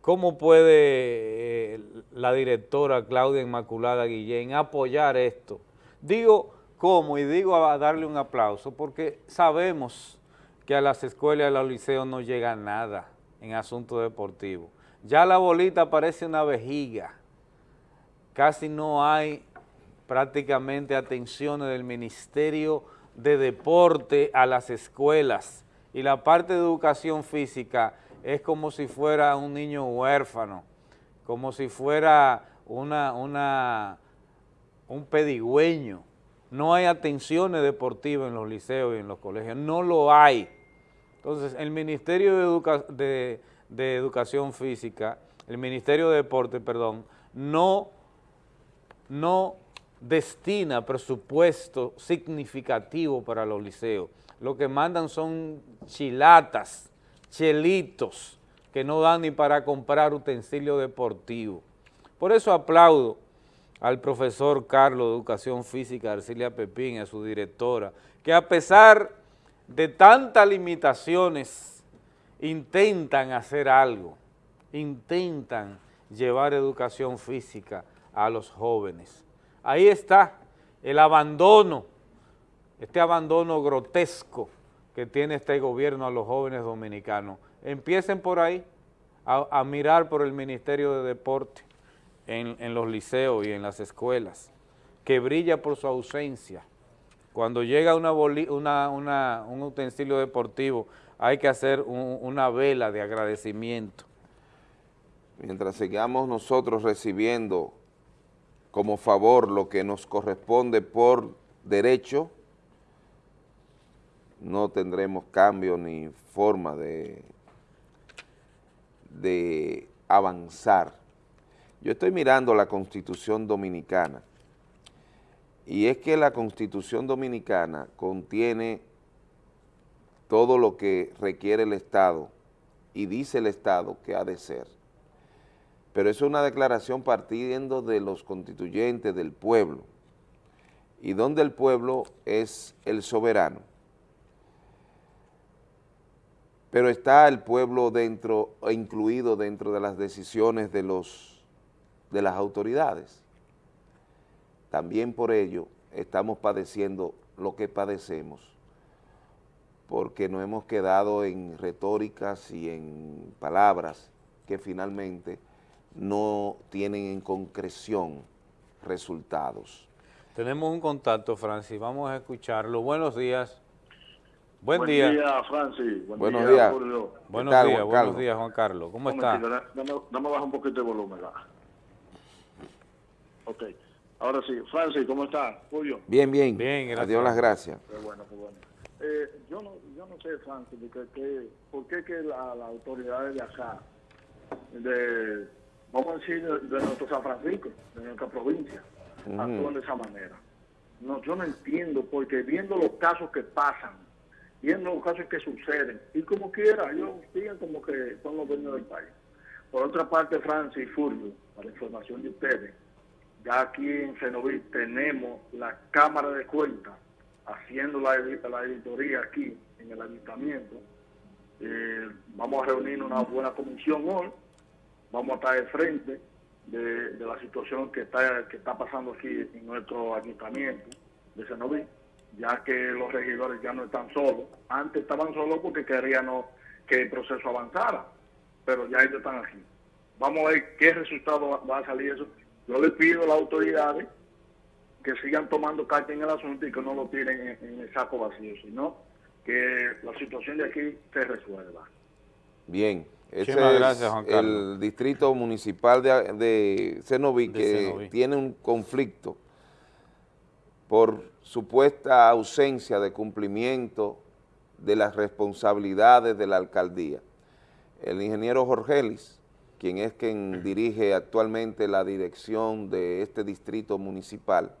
¿Cómo puede eh, la directora Claudia Inmaculada Guillén apoyar esto? Digo cómo y digo a darle un aplauso porque sabemos que a las escuelas y a los liceos no llega nada en asuntos deportivos. Ya la bolita parece una vejiga. Casi no hay prácticamente atenciones del Ministerio de Deporte a las escuelas y la parte de educación física es como si fuera un niño huérfano, como si fuera una, una, un pedigüeño. No hay atenciones deportivas en los liceos y en los colegios, no lo hay. Entonces, el Ministerio de, Educa de, de Educación Física, el Ministerio de Deporte, perdón, no, no destina presupuesto significativo para los liceos. Lo que mandan son chilatas, chelitos que no dan ni para comprar utensilio deportivo. Por eso aplaudo al profesor Carlos de Educación Física, Arcilia Pepín, a su directora, que a pesar de tantas limitaciones intentan hacer algo, intentan llevar educación física a los jóvenes. Ahí está el abandono, este abandono grotesco que tiene este gobierno a los jóvenes dominicanos. Empiecen por ahí a, mirar por el Ministerio de Deporte en, los liceos y en las escuelas, que brilla por su ausencia. Cuando llega una, una, una, un utensilio deportivo hay que hacer un, una vela de agradecimiento. Mientras sigamos nosotros recibiendo como favor lo que nos corresponde por derecho, no tendremos cambio ni forma de, de avanzar. Yo estoy mirando la Constitución Dominicana y es que la Constitución Dominicana contiene todo lo que requiere el Estado y dice el Estado que ha de ser. Pero es una declaración partiendo de los constituyentes del pueblo y donde el pueblo es el soberano. Pero está el pueblo dentro, incluido dentro de las decisiones de, los, de las autoridades. También por ello estamos padeciendo lo que padecemos, porque nos hemos quedado en retóricas y en palabras que finalmente no tienen en concreción resultados. Tenemos un contacto, Francis, vamos a escucharlo. Buenos días. Buen, Buen día. día, Francis. Buen buenos día, días. Julio. Buenos tal, días, Juan buenos Carlos? días, Juan Carlos. ¿Cómo Un está? Dame, dame bajar un poquito de volumen. va. Ok. Ahora sí. Francis, ¿cómo está? Julio. Bien, bien. Bien, gracias. Adiós las gracias. Qué bueno, qué bueno. Eh, yo, no, yo no sé, Francis, que, que- por qué que la- las autoridades de acá, de, vamos a decir, de, de nuestro San Francisco, de nuestra provincia, Ujú. actúan de esa manera. No, yo no entiendo, porque viendo los casos que pasan, viendo los casos que suceden, y como quiera, ellos siguen como que son los dueños del país. Por otra parte, Francis y Fulvio, para información de ustedes, ya aquí en Cenoví tenemos la Cámara de Cuentas haciendo la, la editoría aquí en el ayuntamiento. Eh, vamos a reunir una buena comisión hoy, vamos a estar de frente de, la situación que está, que está pasando aquí en nuestro ayuntamiento de Cenoví, ya que los regidores ya no están solos. Antes estaban solos porque querían que el proceso avanzara, pero ya ellos están aquí. Vamos a ver qué resultado va- a salir eso. Yo le pido a las autoridades que sigan tomando carta en el asunto y que no lo tiren en, en el saco vacío, sino que la situación de aquí se resuelva. Bien, es gracias, Juan Carlos. el distrito municipal de, de Cenoví De que Cenoví. tiene un conflicto por supuesta ausencia de cumplimiento de las responsabilidades de la alcaldía. El ingeniero Jorgelis, quien es quien dirige actualmente la dirección de este distrito municipal,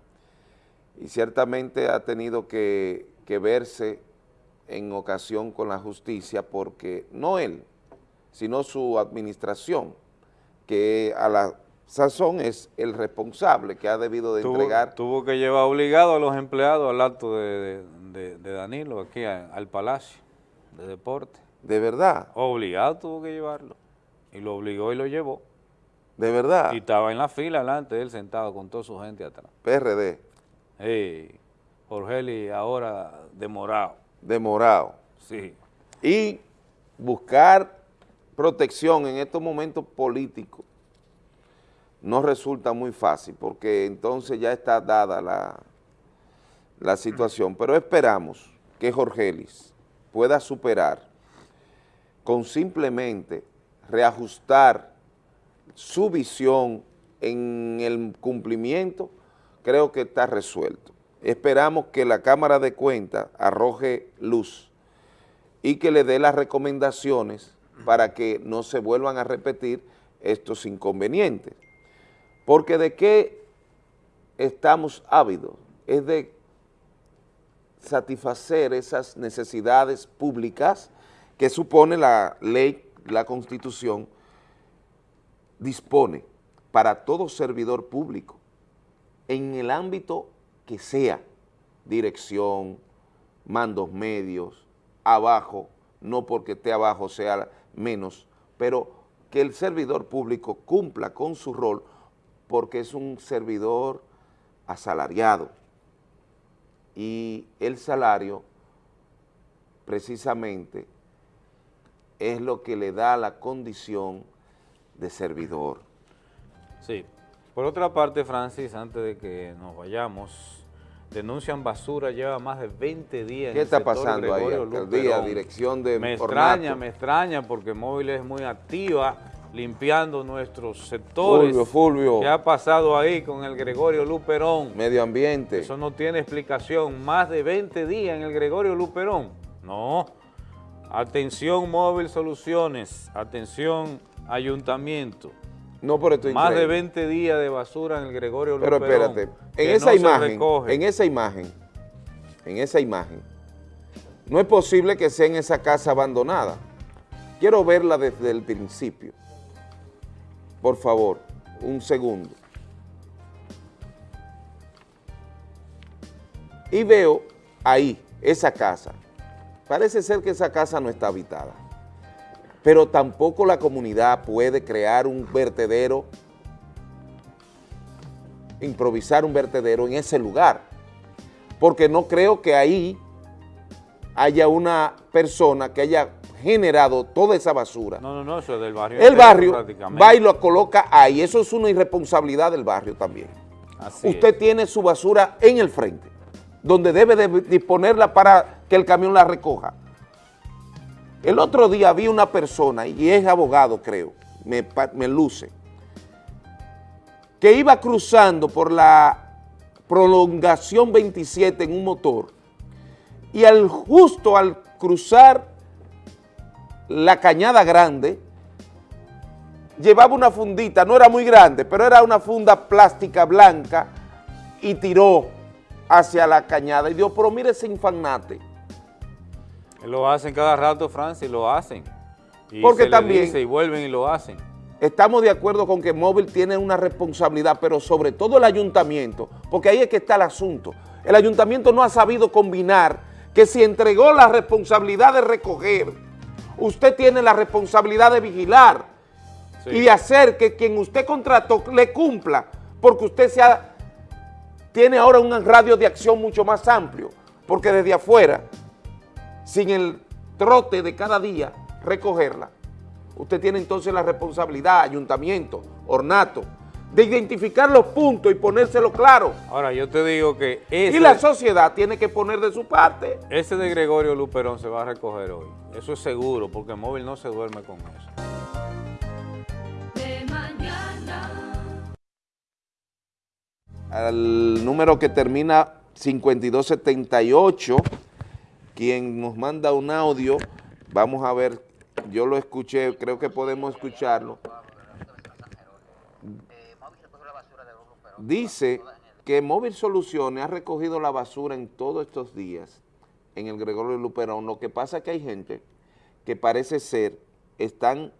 y ciertamente ha tenido que, que verse en ocasión con la justicia porque no él, sino su administración, que a la sazón es el responsable que ha debido de Tuvo, entregar tuvo que llevar obligado a los empleados al acto de, de- Danilo, aquí a- al Palacio de Deporte. ¿De verdad? Obligado tuvo que llevarlo. Y lo obligó y lo llevó. ¿De verdad? Y estaba en la fila delante de él sentado con toda su gente atrás. PRD, Hey, Jorgeli ahora demorado. demorado. Sí. Y buscar protección en estos momentos políticos no resulta muy fácil porque entonces ya está dada la, la situación. Pero esperamos que Jorgelis pueda superar con simplemente reajustar su visión en el cumplimiento, creo que está resuelto. Esperamos que la Cámara de Cuentas arroje luz y que le dé las recomendaciones para que no se vuelvan a repetir estos inconvenientes. Porque de qué estamos ávidos es de satisfacer esas necesidades públicas que supone la ley, la Constitución, dispone para todo servidor público, en el ámbito que sea, dirección, mandos medios, abajo, no porque esté abajo sea menos, pero que el servidor público cumpla con su rol porque es un servidor asalariado y el salario precisamente es lo que le da la condición de servidor. Sí. Por otra parte, Francis, antes de que nos vayamos, denuncian basura, lleva más de 20 días en ¿Qué el está sector pasando ahí, Gregorio alcaldía, Luperón. dirección de Me Ornato? extraña, me extraña, porque Móvil es muy activa limpiando nuestros sectores. Fulvio, Fulvio. ¿Qué ha pasado ahí con el Gregorio Luperón? Medio ambiente. Eso no tiene explicación. Más de 20 días en el Gregorio Luperón. No. Atención Móvil Soluciones. Atención Ayuntamiento. No, pero esto es Más de increíble. 20 días de basura en el Gregorio Pero espérate, en esa no imagen, en esa imagen, en esa imagen, no es posible que sea en esa casa abandonada. Quiero verla desde el principio. Por favor, un segundo. Y veo ahí, esa casa. Parece ser que esa casa no está habitada. Pero tampoco la comunidad puede crear un vertedero improvisar un vertedero en ese lugar, porque no creo que ahí haya una persona que haya generado toda esa basura. No, no, no, eso es del barrio. El barrio va y lo coloca ahí, eso es una irresponsabilidad del barrio también. Así Usted tiene su basura en el frente, donde debe de disponerla para que el camión la recoja. El otro día vi una persona, y es abogado creo, me, luce, que iba cruzando por la prolongación 27 en un motor y al justo al cruzar la cañada grande, llevaba una fundita, no era muy grande, pero era una funda plástica blanca y tiró hacia la cañada y dijo, pero mire ese infanate. Lo hacen cada rato, Francis, lo hacen. Y Porque se también- dice y vuelven y lo hacen. Estamos de acuerdo con que Móvil tiene una responsabilidad, pero sobre todo el ayuntamiento, porque ahí es que está el asunto. El ayuntamiento no ha sabido combinar que si entregó la responsabilidad de recoger, usted tiene la responsabilidad de vigilar y de hacer que quien usted contrató le cumpla, porque usted tiene ahora un radio de acción mucho más amplio, porque desde afuera, sin el trote de cada día, recogerla, Usted tiene entonces la responsabilidad, ayuntamiento, ornato, de identificar los puntos y ponérselo claro. Ahora, yo te digo que ese, y la sociedad tiene que poner de su parte. Ese de Gregorio Luperón se va a recoger hoy. Eso es seguro, porque el móvil no se duerme con eso. Al número que termina 5278, quien nos manda un audio, vamos a ver, yo lo escuché, creo que podemos escucharlo. Dice que Móvil Soluciones ha recogido la basura en todos estos días en el Gregorio Luperón. Lo que pasa es que hay gente que parece ser, están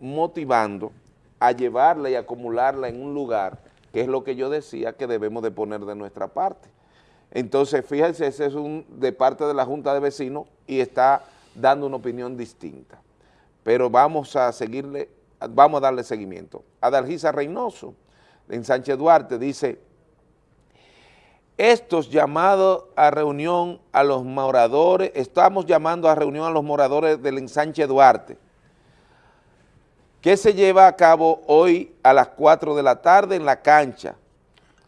motivando a llevarla y acumularla en un lugar, que es lo que yo decía que debemos de poner de nuestra parte. Entonces, fíjense, ese es un de parte de la Junta de Vecinos y está dando una opinión distinta. Pero vamos a seguirle, vamos a darle seguimiento. Adalgisa Reynoso, en Sánchez Duarte, dice, estos llamados a reunión a los moradores, estamos llamando a reunión a los moradores del ensanche Duarte, que se lleva a cabo hoy a las 4 de la tarde en la cancha.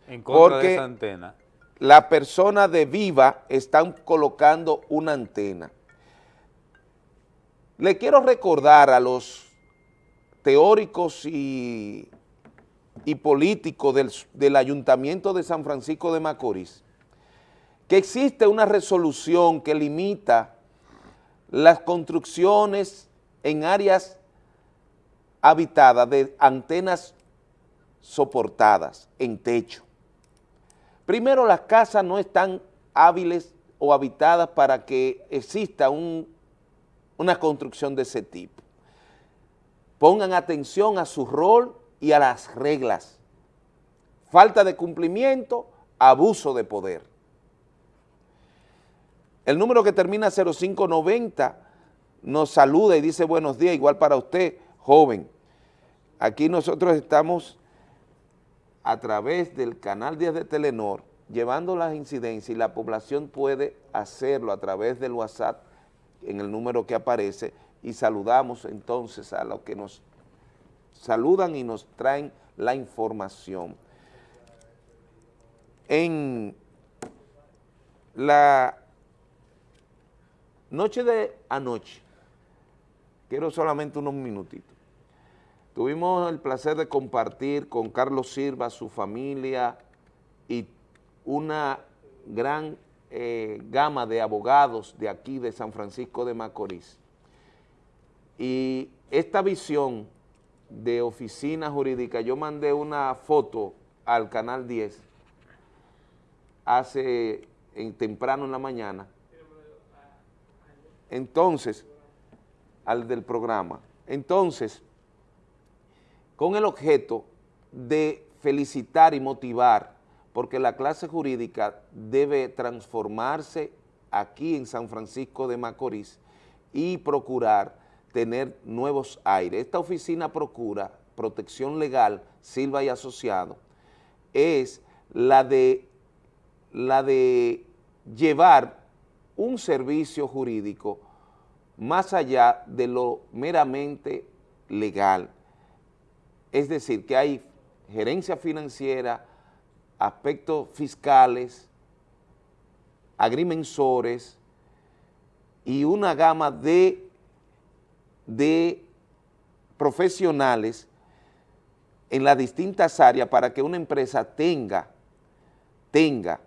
En contra porque de esa antena. La persona de Viva están colocando una antena. Le quiero recordar a los teóricos y, políticos del, del Ayuntamiento de San Francisco de Macorís que existe una resolución que limita las construcciones en áreas habitadas de antenas soportadas en techo. Primero, las casas no están hábiles o habitadas para que exista un, una construcción de ese tipo. Pongan atención a su rol y a las reglas. Falta de cumplimiento, abuso de poder. El número que termina 0590 nos saluda y dice buenos días, igual para usted, joven. Aquí nosotros estamos a través del canal 10 de Telenor, llevando las incidencias y la población puede hacerlo a través del WhatsApp en el número que aparece y saludamos entonces a los que nos saludan y nos traen la información. En la noche de anoche, quiero solamente unos minutitos, Tuvimos el placer de compartir con Carlos Silva, su familia y una gran eh, gama de abogados de aquí de San Francisco de Macorís. Y esta visión de oficina jurídica, yo mandé una foto al Canal 10 hace en, temprano en la mañana, entonces, al del programa, entonces, con el objeto de felicitar y motivar, porque la clase jurídica debe transformarse aquí en San Francisco de Macorís y procurar tener nuevos aires. Esta oficina procura protección legal, Silva y Asociado, es la de, la de llevar un servicio jurídico más allá de lo meramente legal, es decir, que hay gerencia financiera, aspectos fiscales, agrimensores y una gama de, de profesionales en las distintas áreas para que una empresa tenga, tenga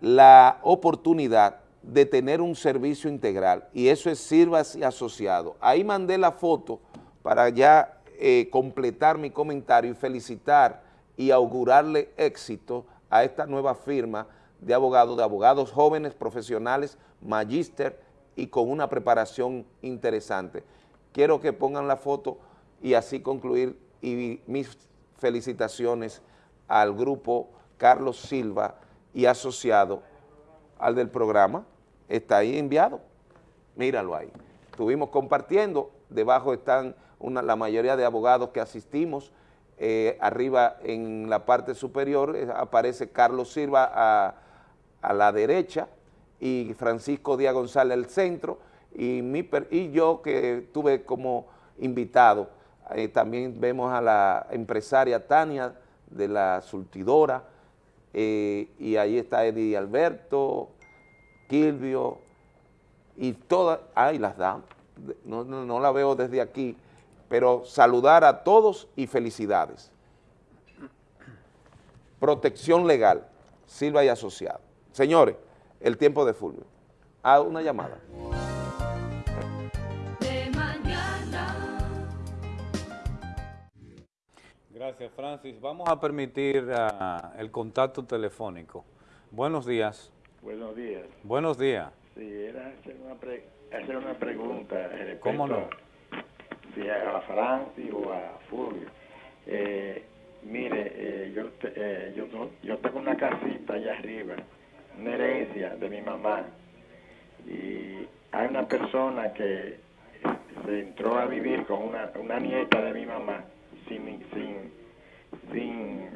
la oportunidad de tener un servicio integral y eso es Sirvas y Asociado. Ahí mandé la foto para ya eh, completar mi comentario y felicitar y augurarle éxito a esta nueva firma de abogados, de abogados jóvenes, profesionales, magíster y con una preparación interesante. Quiero que pongan la foto y así concluir y mis felicitaciones al grupo Carlos Silva y asociado al del programa, está ahí enviado, míralo ahí. Estuvimos compartiendo, debajo están la mayoría de abogados que asistimos, eh, arriba en la parte superior eh, aparece Carlos Silva a, a, la derecha y Francisco Díaz González al centro. Y, y yo que tuve como invitado Eh, también vemos a la empresaria Tania de la surtidora, y ahí está Eddie Alberto, Kilvio, y todas, ay, las damas, no, no, no la veo desde aquí, pero saludar a todos y felicidades. Protección legal, Silva y Asociado. Señores, el tiempo de Fulvio. Ah, una llamada. Gracias, Francis. Vamos a permitir uh, el contacto telefónico. Buenos días. Buenos días. Buenos días. Sí, era hacer una, pre hacer una pregunta. ¿Cómo no? Si a Francis o a Fulvio. Eh, mire, eh, yo, eh, yo tengo una casita allá arriba, una herencia de mi mamá. Y hay una persona que se entró a vivir con una, una nieta de mi mamá sin, sin, sin,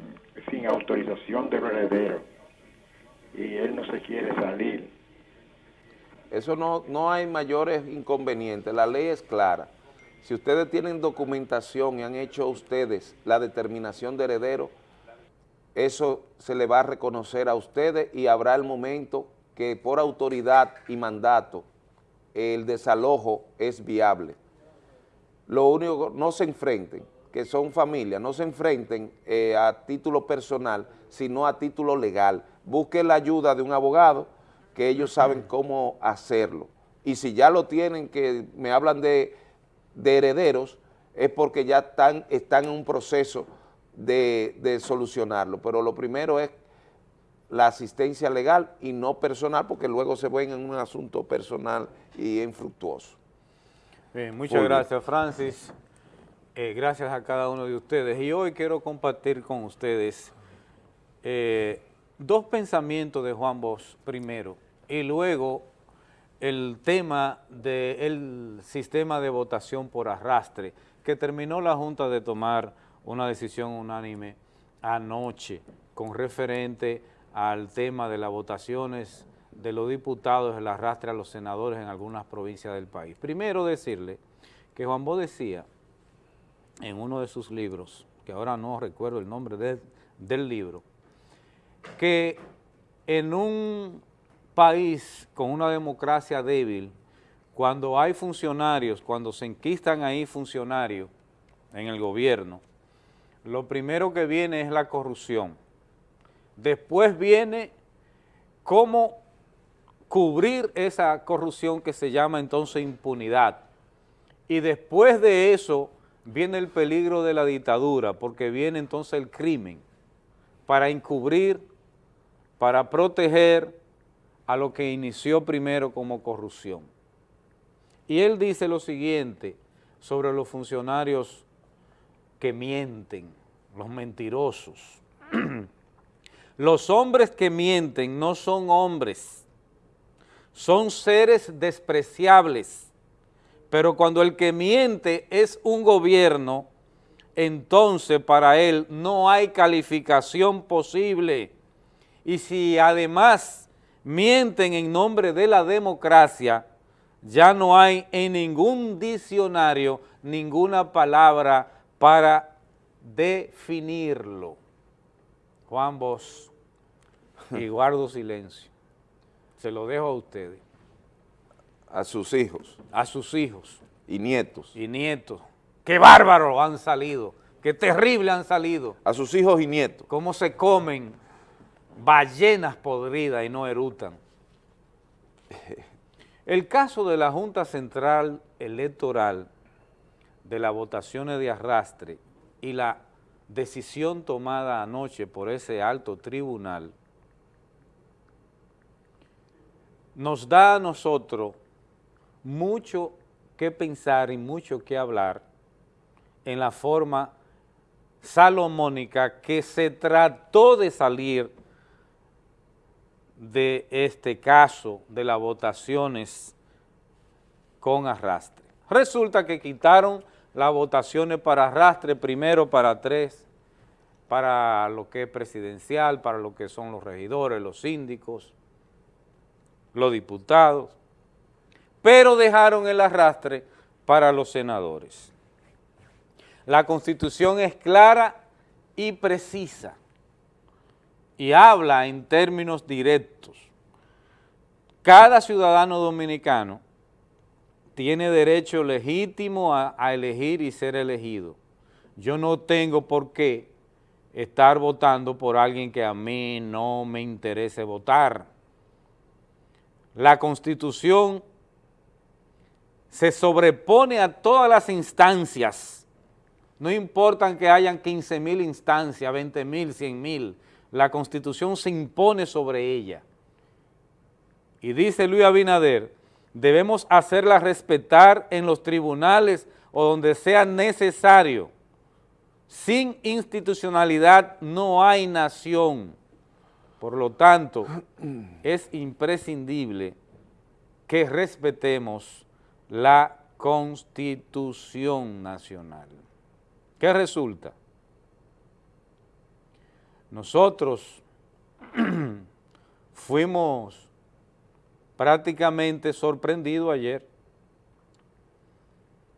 sin autorización del heredero y él no se quiere salir. Eso no, no hay mayores inconvenientes, la ley es clara. Si ustedes tienen documentación y han hecho ustedes la determinación de heredero, eso se le va a reconocer a ustedes y habrá el momento que por autoridad y mandato el desalojo es viable. Lo único, no se enfrenten, que son familias, no se enfrenten eh, a título personal, sino a título legal. Busquen la ayuda de un abogado, que ellos saben cómo hacerlo. Y si ya lo tienen, que me hablan de, de herederos, es porque ya están, están en un proceso de, de solucionarlo. Pero lo primero es la asistencia legal y no personal, porque luego se ven en un asunto personal y infructuoso. Bien, muchas gracias, Francis. Eh, gracias a cada uno de ustedes. Y hoy quiero compartir con ustedes eh, dos pensamientos de Juan Bosch primero y luego el tema del sistema de votación por arrastre que terminó la Junta de tomar una decisión unánime anoche con referente al tema de las votaciones de los diputados, el arrastre a los senadores en algunas provincias del país. Primero decirle que Juan Bosch decía en uno de sus libros, que ahora no recuerdo el nombre de, del libro, que en un país con una democracia débil, cuando hay funcionarios, cuando se enquistan ahí funcionarios en el gobierno, lo primero que viene es la corrupción. Después viene cómo cubrir esa corrupción que se llama entonces impunidad. Y después de eso viene el peligro de la dictadura, porque viene entonces el crimen, para encubrir, para proteger a lo que inició primero como corrupción. Y él dice lo siguiente sobre los funcionarios que mienten, los mentirosos. los hombres que mienten no son hombres, son seres despreciables, pero cuando el que miente es un gobierno, entonces para él no hay calificación posible. Y si además mienten en nombre de la democracia, ya no hay en ningún diccionario ninguna palabra para definirlo. Juan Bosch, y guardo silencio. Se lo dejo a ustedes a sus hijos. A sus hijos. Y nietos. Y nietos. Qué bárbaros han salido, qué terrible han salido. A sus hijos y nietos. Cómo se comen ballenas podridas y no erutan. El caso de la Junta Central Electoral de las votaciones de arrastre y la decisión tomada anoche por ese alto tribunal nos da a nosotros mucho que pensar y mucho que hablar en la forma salomónica que se trató de salir de este caso de las votaciones con arrastre. Resulta que quitaron las votaciones para arrastre, primero para tres, para lo que es presidencial, para lo que son los regidores, los síndicos, los diputados, pero dejaron el arrastre para los senadores. La Constitución es clara y precisa y habla en términos directos. Cada ciudadano dominicano tiene derecho legítimo a, elegir y ser elegido. Yo no tengo por qué estar votando por alguien que a mí no me interese votar. La Constitución se sobrepone a todas las instancias, no importan que hayan 15 mil instancias, 20 mil, 100 mil, la Constitución se impone sobre ella. Y dice Luis Abinader, debemos hacerla respetar en los tribunales o donde sea necesario. Sin institucionalidad no hay nación. Por lo tanto, es imprescindible que respetemos la Constitución Nacional. ¿Qué resulta? Nosotros fuimos prácticamente sorprendidos ayer.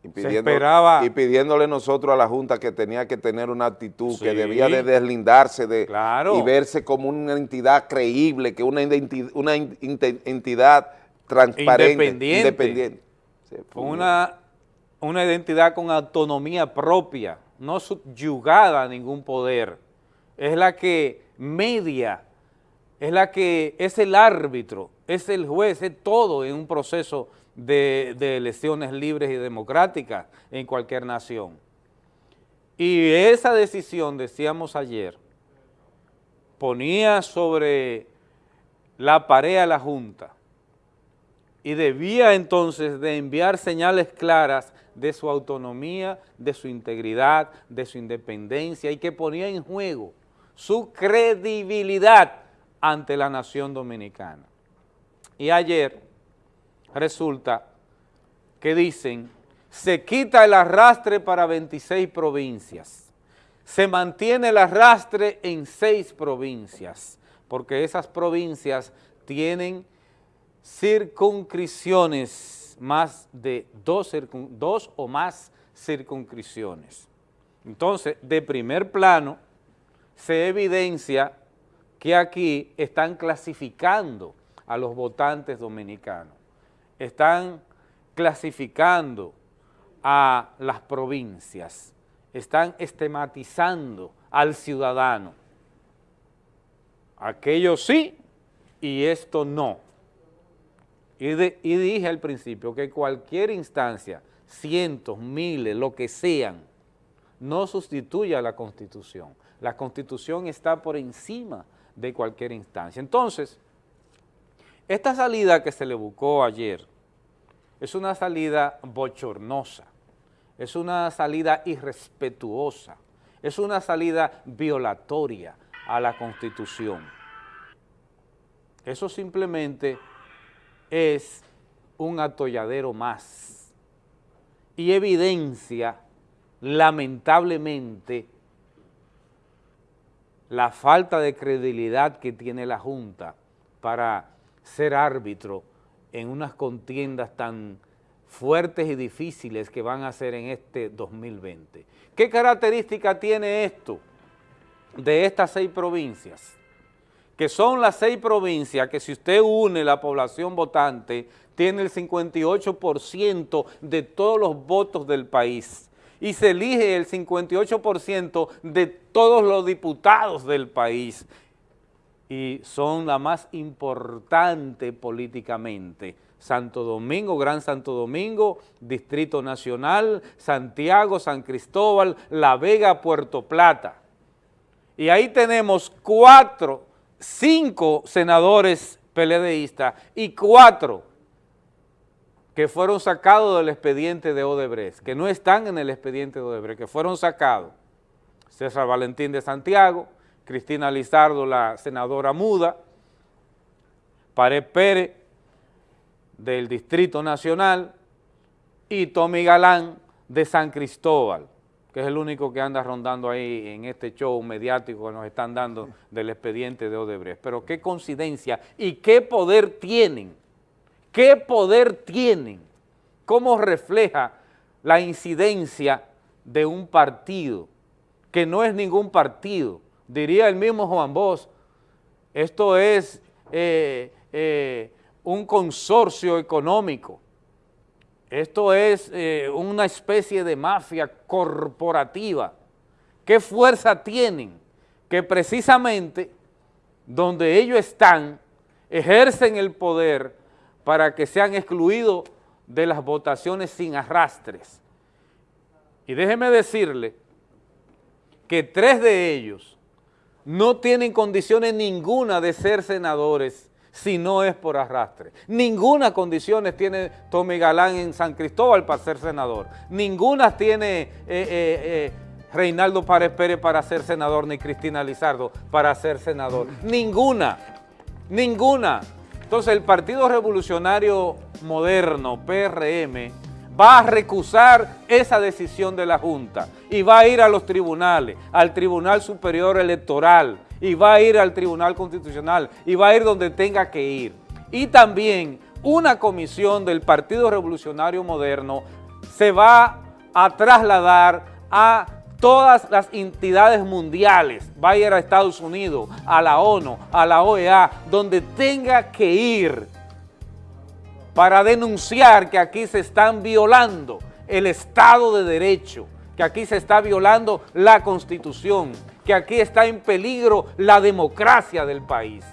Y, y pidiéndole nosotros a la Junta que tenía que tener una actitud, que debía de deslindarse de y verse como una entidad creíble, que una, una entidad transparente, independiente. con una, una identidad con autonomía propia, no subyugada a ningún poder. Es la que media, es la que es el árbitro, es el juez, es todo en un proceso de, elecciones libres y democráticas en cualquier nación. Y esa decisión, decíamos ayer, ponía sobre la pared a la Junta y debía entonces de enviar señales claras de su autonomía, de su integridad, de su independencia y que ponía en juego su credibilidad ante la nación dominicana. Y ayer resulta que dicen, se quita el arrastre para 26 provincias, se mantiene el arrastre en 6 provincias, porque esas provincias tienen circunscripciones, más de dos, dos o más circunscripciones. Entonces, de primer plano, se evidencia que aquí están clasificando a los votantes dominicanos, están clasificando a las provincias, están estigmatizando al ciudadano. Aquello sí y esto no. Y, y dije al principio que cualquier instancia, cientos, miles, lo que sean, no sustituye a la Constitución. La Constitución está por encima de cualquier instancia. Entonces, esta salida que se le buscó ayer es una salida bochornosa, es una salida irrespetuosa, es una salida violatoria a la Constitución. Eso simplemente es un atolladero más y evidencia lamentablemente, la falta de credibilidad que tiene la Junta para ser árbitro en unas contiendas tan fuertes y difíciles que van a ser en este 2020. ¿Qué característica tiene esto de estas seis provincias? Que son las seis provincias que si usted une la población votante, tiene el 58% de todos los votos del país y se elige el 58% de todos los diputados del país y son la más importante políticamente. Santo Domingo, Gran Santo Domingo, Distrito Nacional, Santiago, San Cristóbal, La Vega, Puerto Plata. Y ahí tenemos cuatro, cinco senadores PLDistas y cuatro que fueron sacados del expediente de Odebrecht, que no están en el expediente de Odebrecht, que fueron sacados. César Valentín de Santiago, Cristina Lizardo, la senadora muda, Pared Pérez, del Distrito Nacional, y Tommy Galán, de San Cristóbal, que es el único que anda rondando ahí en este show mediático que nos están dando del expediente de Odebrecht. Pero qué coincidencia y qué poder tienen ¿Qué poder tienen? ¿Cómo refleja la incidencia de un partido, que no es ningún partido. Diría el mismo Juan Bosch, esto es eh, eh, un consorcio económico, esto es eh, una especie de mafia corporativa. ¿Qué fuerza tienen? Que precisamente donde ellos están, ejercen el poder para que sean excluidos de las votaciones sin arrastres. Y déjeme decirle que tres de ellos no tienen condiciones ninguna de ser senadores si no es por arrastre. Ninguna condiciones tiene Tommy Galán en San Cristóbal para ser senador. Ninguna tiene eh, eh, eh, Reinaldo Párez Pérez para ser senador, ni Cristina Lizardo para ser senador. Ninguna, ninguna. Entonces el Partido Revolucionario Moderno, PRM, va a recusar esa decisión de la Junta y va a ir a los tribunales, al Tribunal Superior Electoral, y va a ir al Tribunal Constitucional y va a ir donde tenga que ir. Y también una comisión del Partido Revolucionario Moderno se va a trasladar a todas las entidades mundiales, va a Estados Unidos, a la ONU, a la OEA, donde tenga que ir para denunciar que aquí se están violando el Estado de Derecho, que aquí se está violando la Constitución, que aquí está en peligro la democracia del país.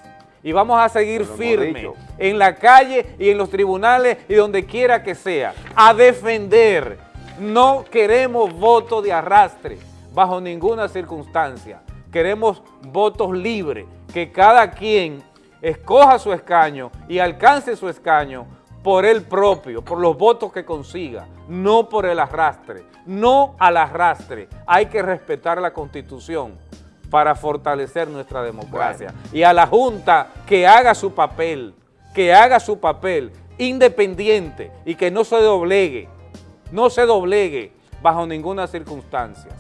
Y vamos a seguir firmes en la calle y en los tribunales y donde quiera que sea, a defender. No queremos voto de arrastre bajo ninguna circunstancia. Queremos votos libres, que cada quien escoja su escaño y alcance su escaño por él propio, por los votos que consiga, no por el arrastre, no al arrastre. Hay que respetar la Constitución para fortalecer nuestra democracia. Y a la Junta que haga su papel, que haga su papel independiente y que no se doblegue, no se doblegue bajo ninguna circunstancia.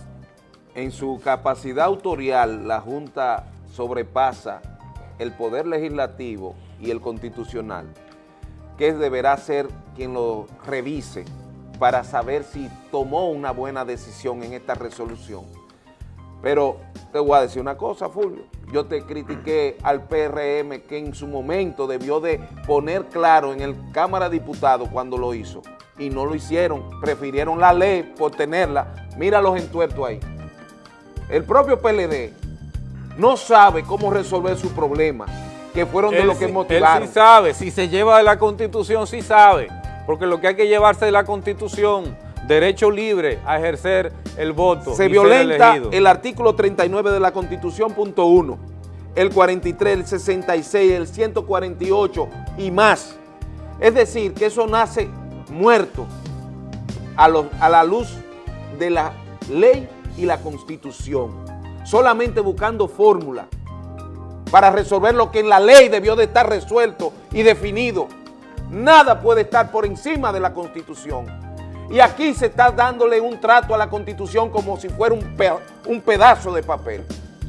En su capacidad autorial, la Junta sobrepasa el poder legislativo y el constitucional, que deberá ser quien lo revise para saber si tomó una buena decisión en esta resolución. Pero te voy a decir una cosa, Fulvio. Yo te critiqué al PRM que en su momento debió de poner claro en el Cámara de Diputados cuando lo hizo. Y no lo hicieron. Prefirieron la ley por tenerla. Mira los entuertos ahí. El propio PLD no sabe cómo resolver su problema, que fueron de lo que motivaron. Él sí sabe. Si se lleva de la Constitución, sí sabe. Porque lo que hay que llevarse de la Constitución derecho libre a ejercer el voto. Se violenta el artículo 39 de la Constitución, punto 1, el 43, el 66, el 148 y más. Es decir, que eso nace muerto a, a la luz de la ley y la Constitución, solamente buscando fórmula para resolver lo que en la ley debió de estar resuelto y definido. Nada puede estar por encima de la Constitución. Y aquí se está dándole un trato a la Constitución como si fuera un, un pedazo de papel.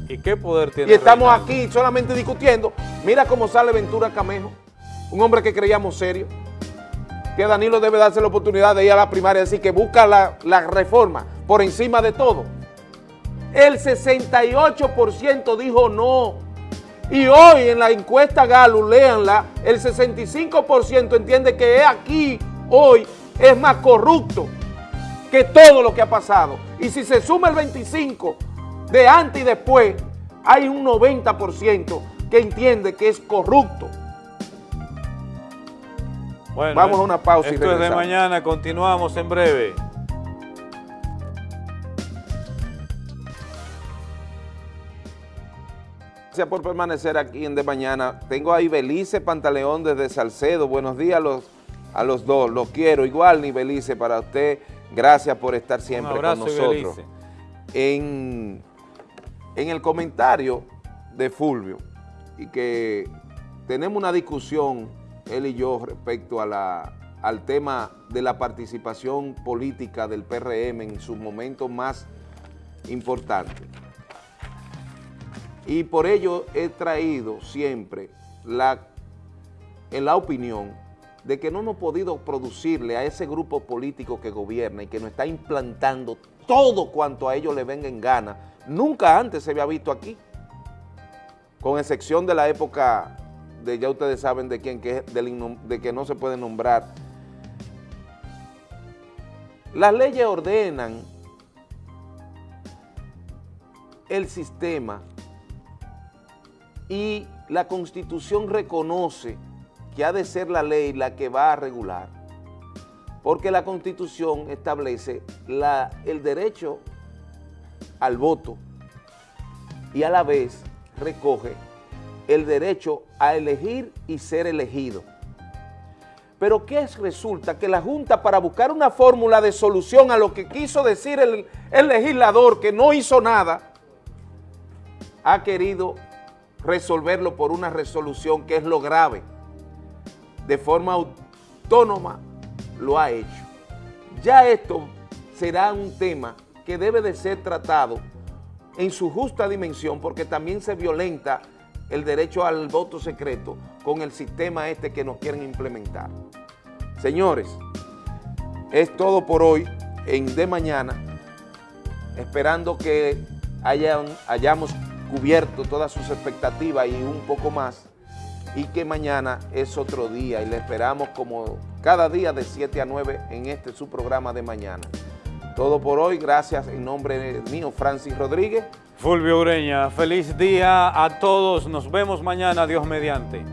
¿Y qué poder tiene? Y estamos aquí solamente discutiendo. Mira cómo sale Ventura Camejo, un hombre que creíamos serio, que Danilo debe darse la oportunidad de ir a la primaria decir que busca la, reforma por encima de todo. El 68% dijo no. Y hoy en la encuesta Galo, léanla, el 65% entiende que aquí, hoy, es más corrupto que todo lo que ha pasado. Y si se suma el 25 de antes y después, hay un 90% que entiende que es corrupto. Bueno, Vamos a una pausa esto y es de mañana, continuamos en breve. Gracias por permanecer aquí en De Mañana. Tengo ahí Belice Pantaleón desde Salcedo. Buenos días a los, a los dos. Los quiero. Igual, ni Belice, para usted. Gracias por estar siempre con nosotros. En, en el comentario de Fulvio, y que tenemos una discusión, él y yo, respecto a la, al tema de la participación política del PRM en sus momentos más importantes. Y por ello he traído siempre la, en la opinión de que no hemos podido producirle a ese grupo político que gobierna y que nos está implantando todo cuanto a ellos le venga en gana, nunca antes se había visto aquí, con excepción de la época de, ya ustedes saben de quién, que es de que no se puede nombrar. Las leyes ordenan el sistema y la Constitución reconoce que ha de ser la ley la que va a regular, porque la Constitución establece la- el derecho al voto y a la vez recoge el derecho a elegir y ser elegido. Pero ¿qué es? Resulta que la Junta para buscar una fórmula de solución a lo que quiso decir el, el legislador que no hizo nada, ha querido resolverlo por una resolución que es lo grave. De forma autónoma lo ha hecho. Ya esto será un tema que debe de ser tratado en su justa dimensión porque también se violenta el derecho al voto secreto con el sistema este que nos quieren implementar. Señores, es todo por hoy en De Mañana, esperando que hayan, hayamos cubierto todas sus expectativas y un poco más, y que mañana es otro día y le esperamos como cada día de 7 a 9 en este su programa de mañana. Todo por hoy, gracias en nombre mío, Francis Rodríguez. Fulvio Ureña, feliz día a todos. Nos vemos mañana, Dios mediante.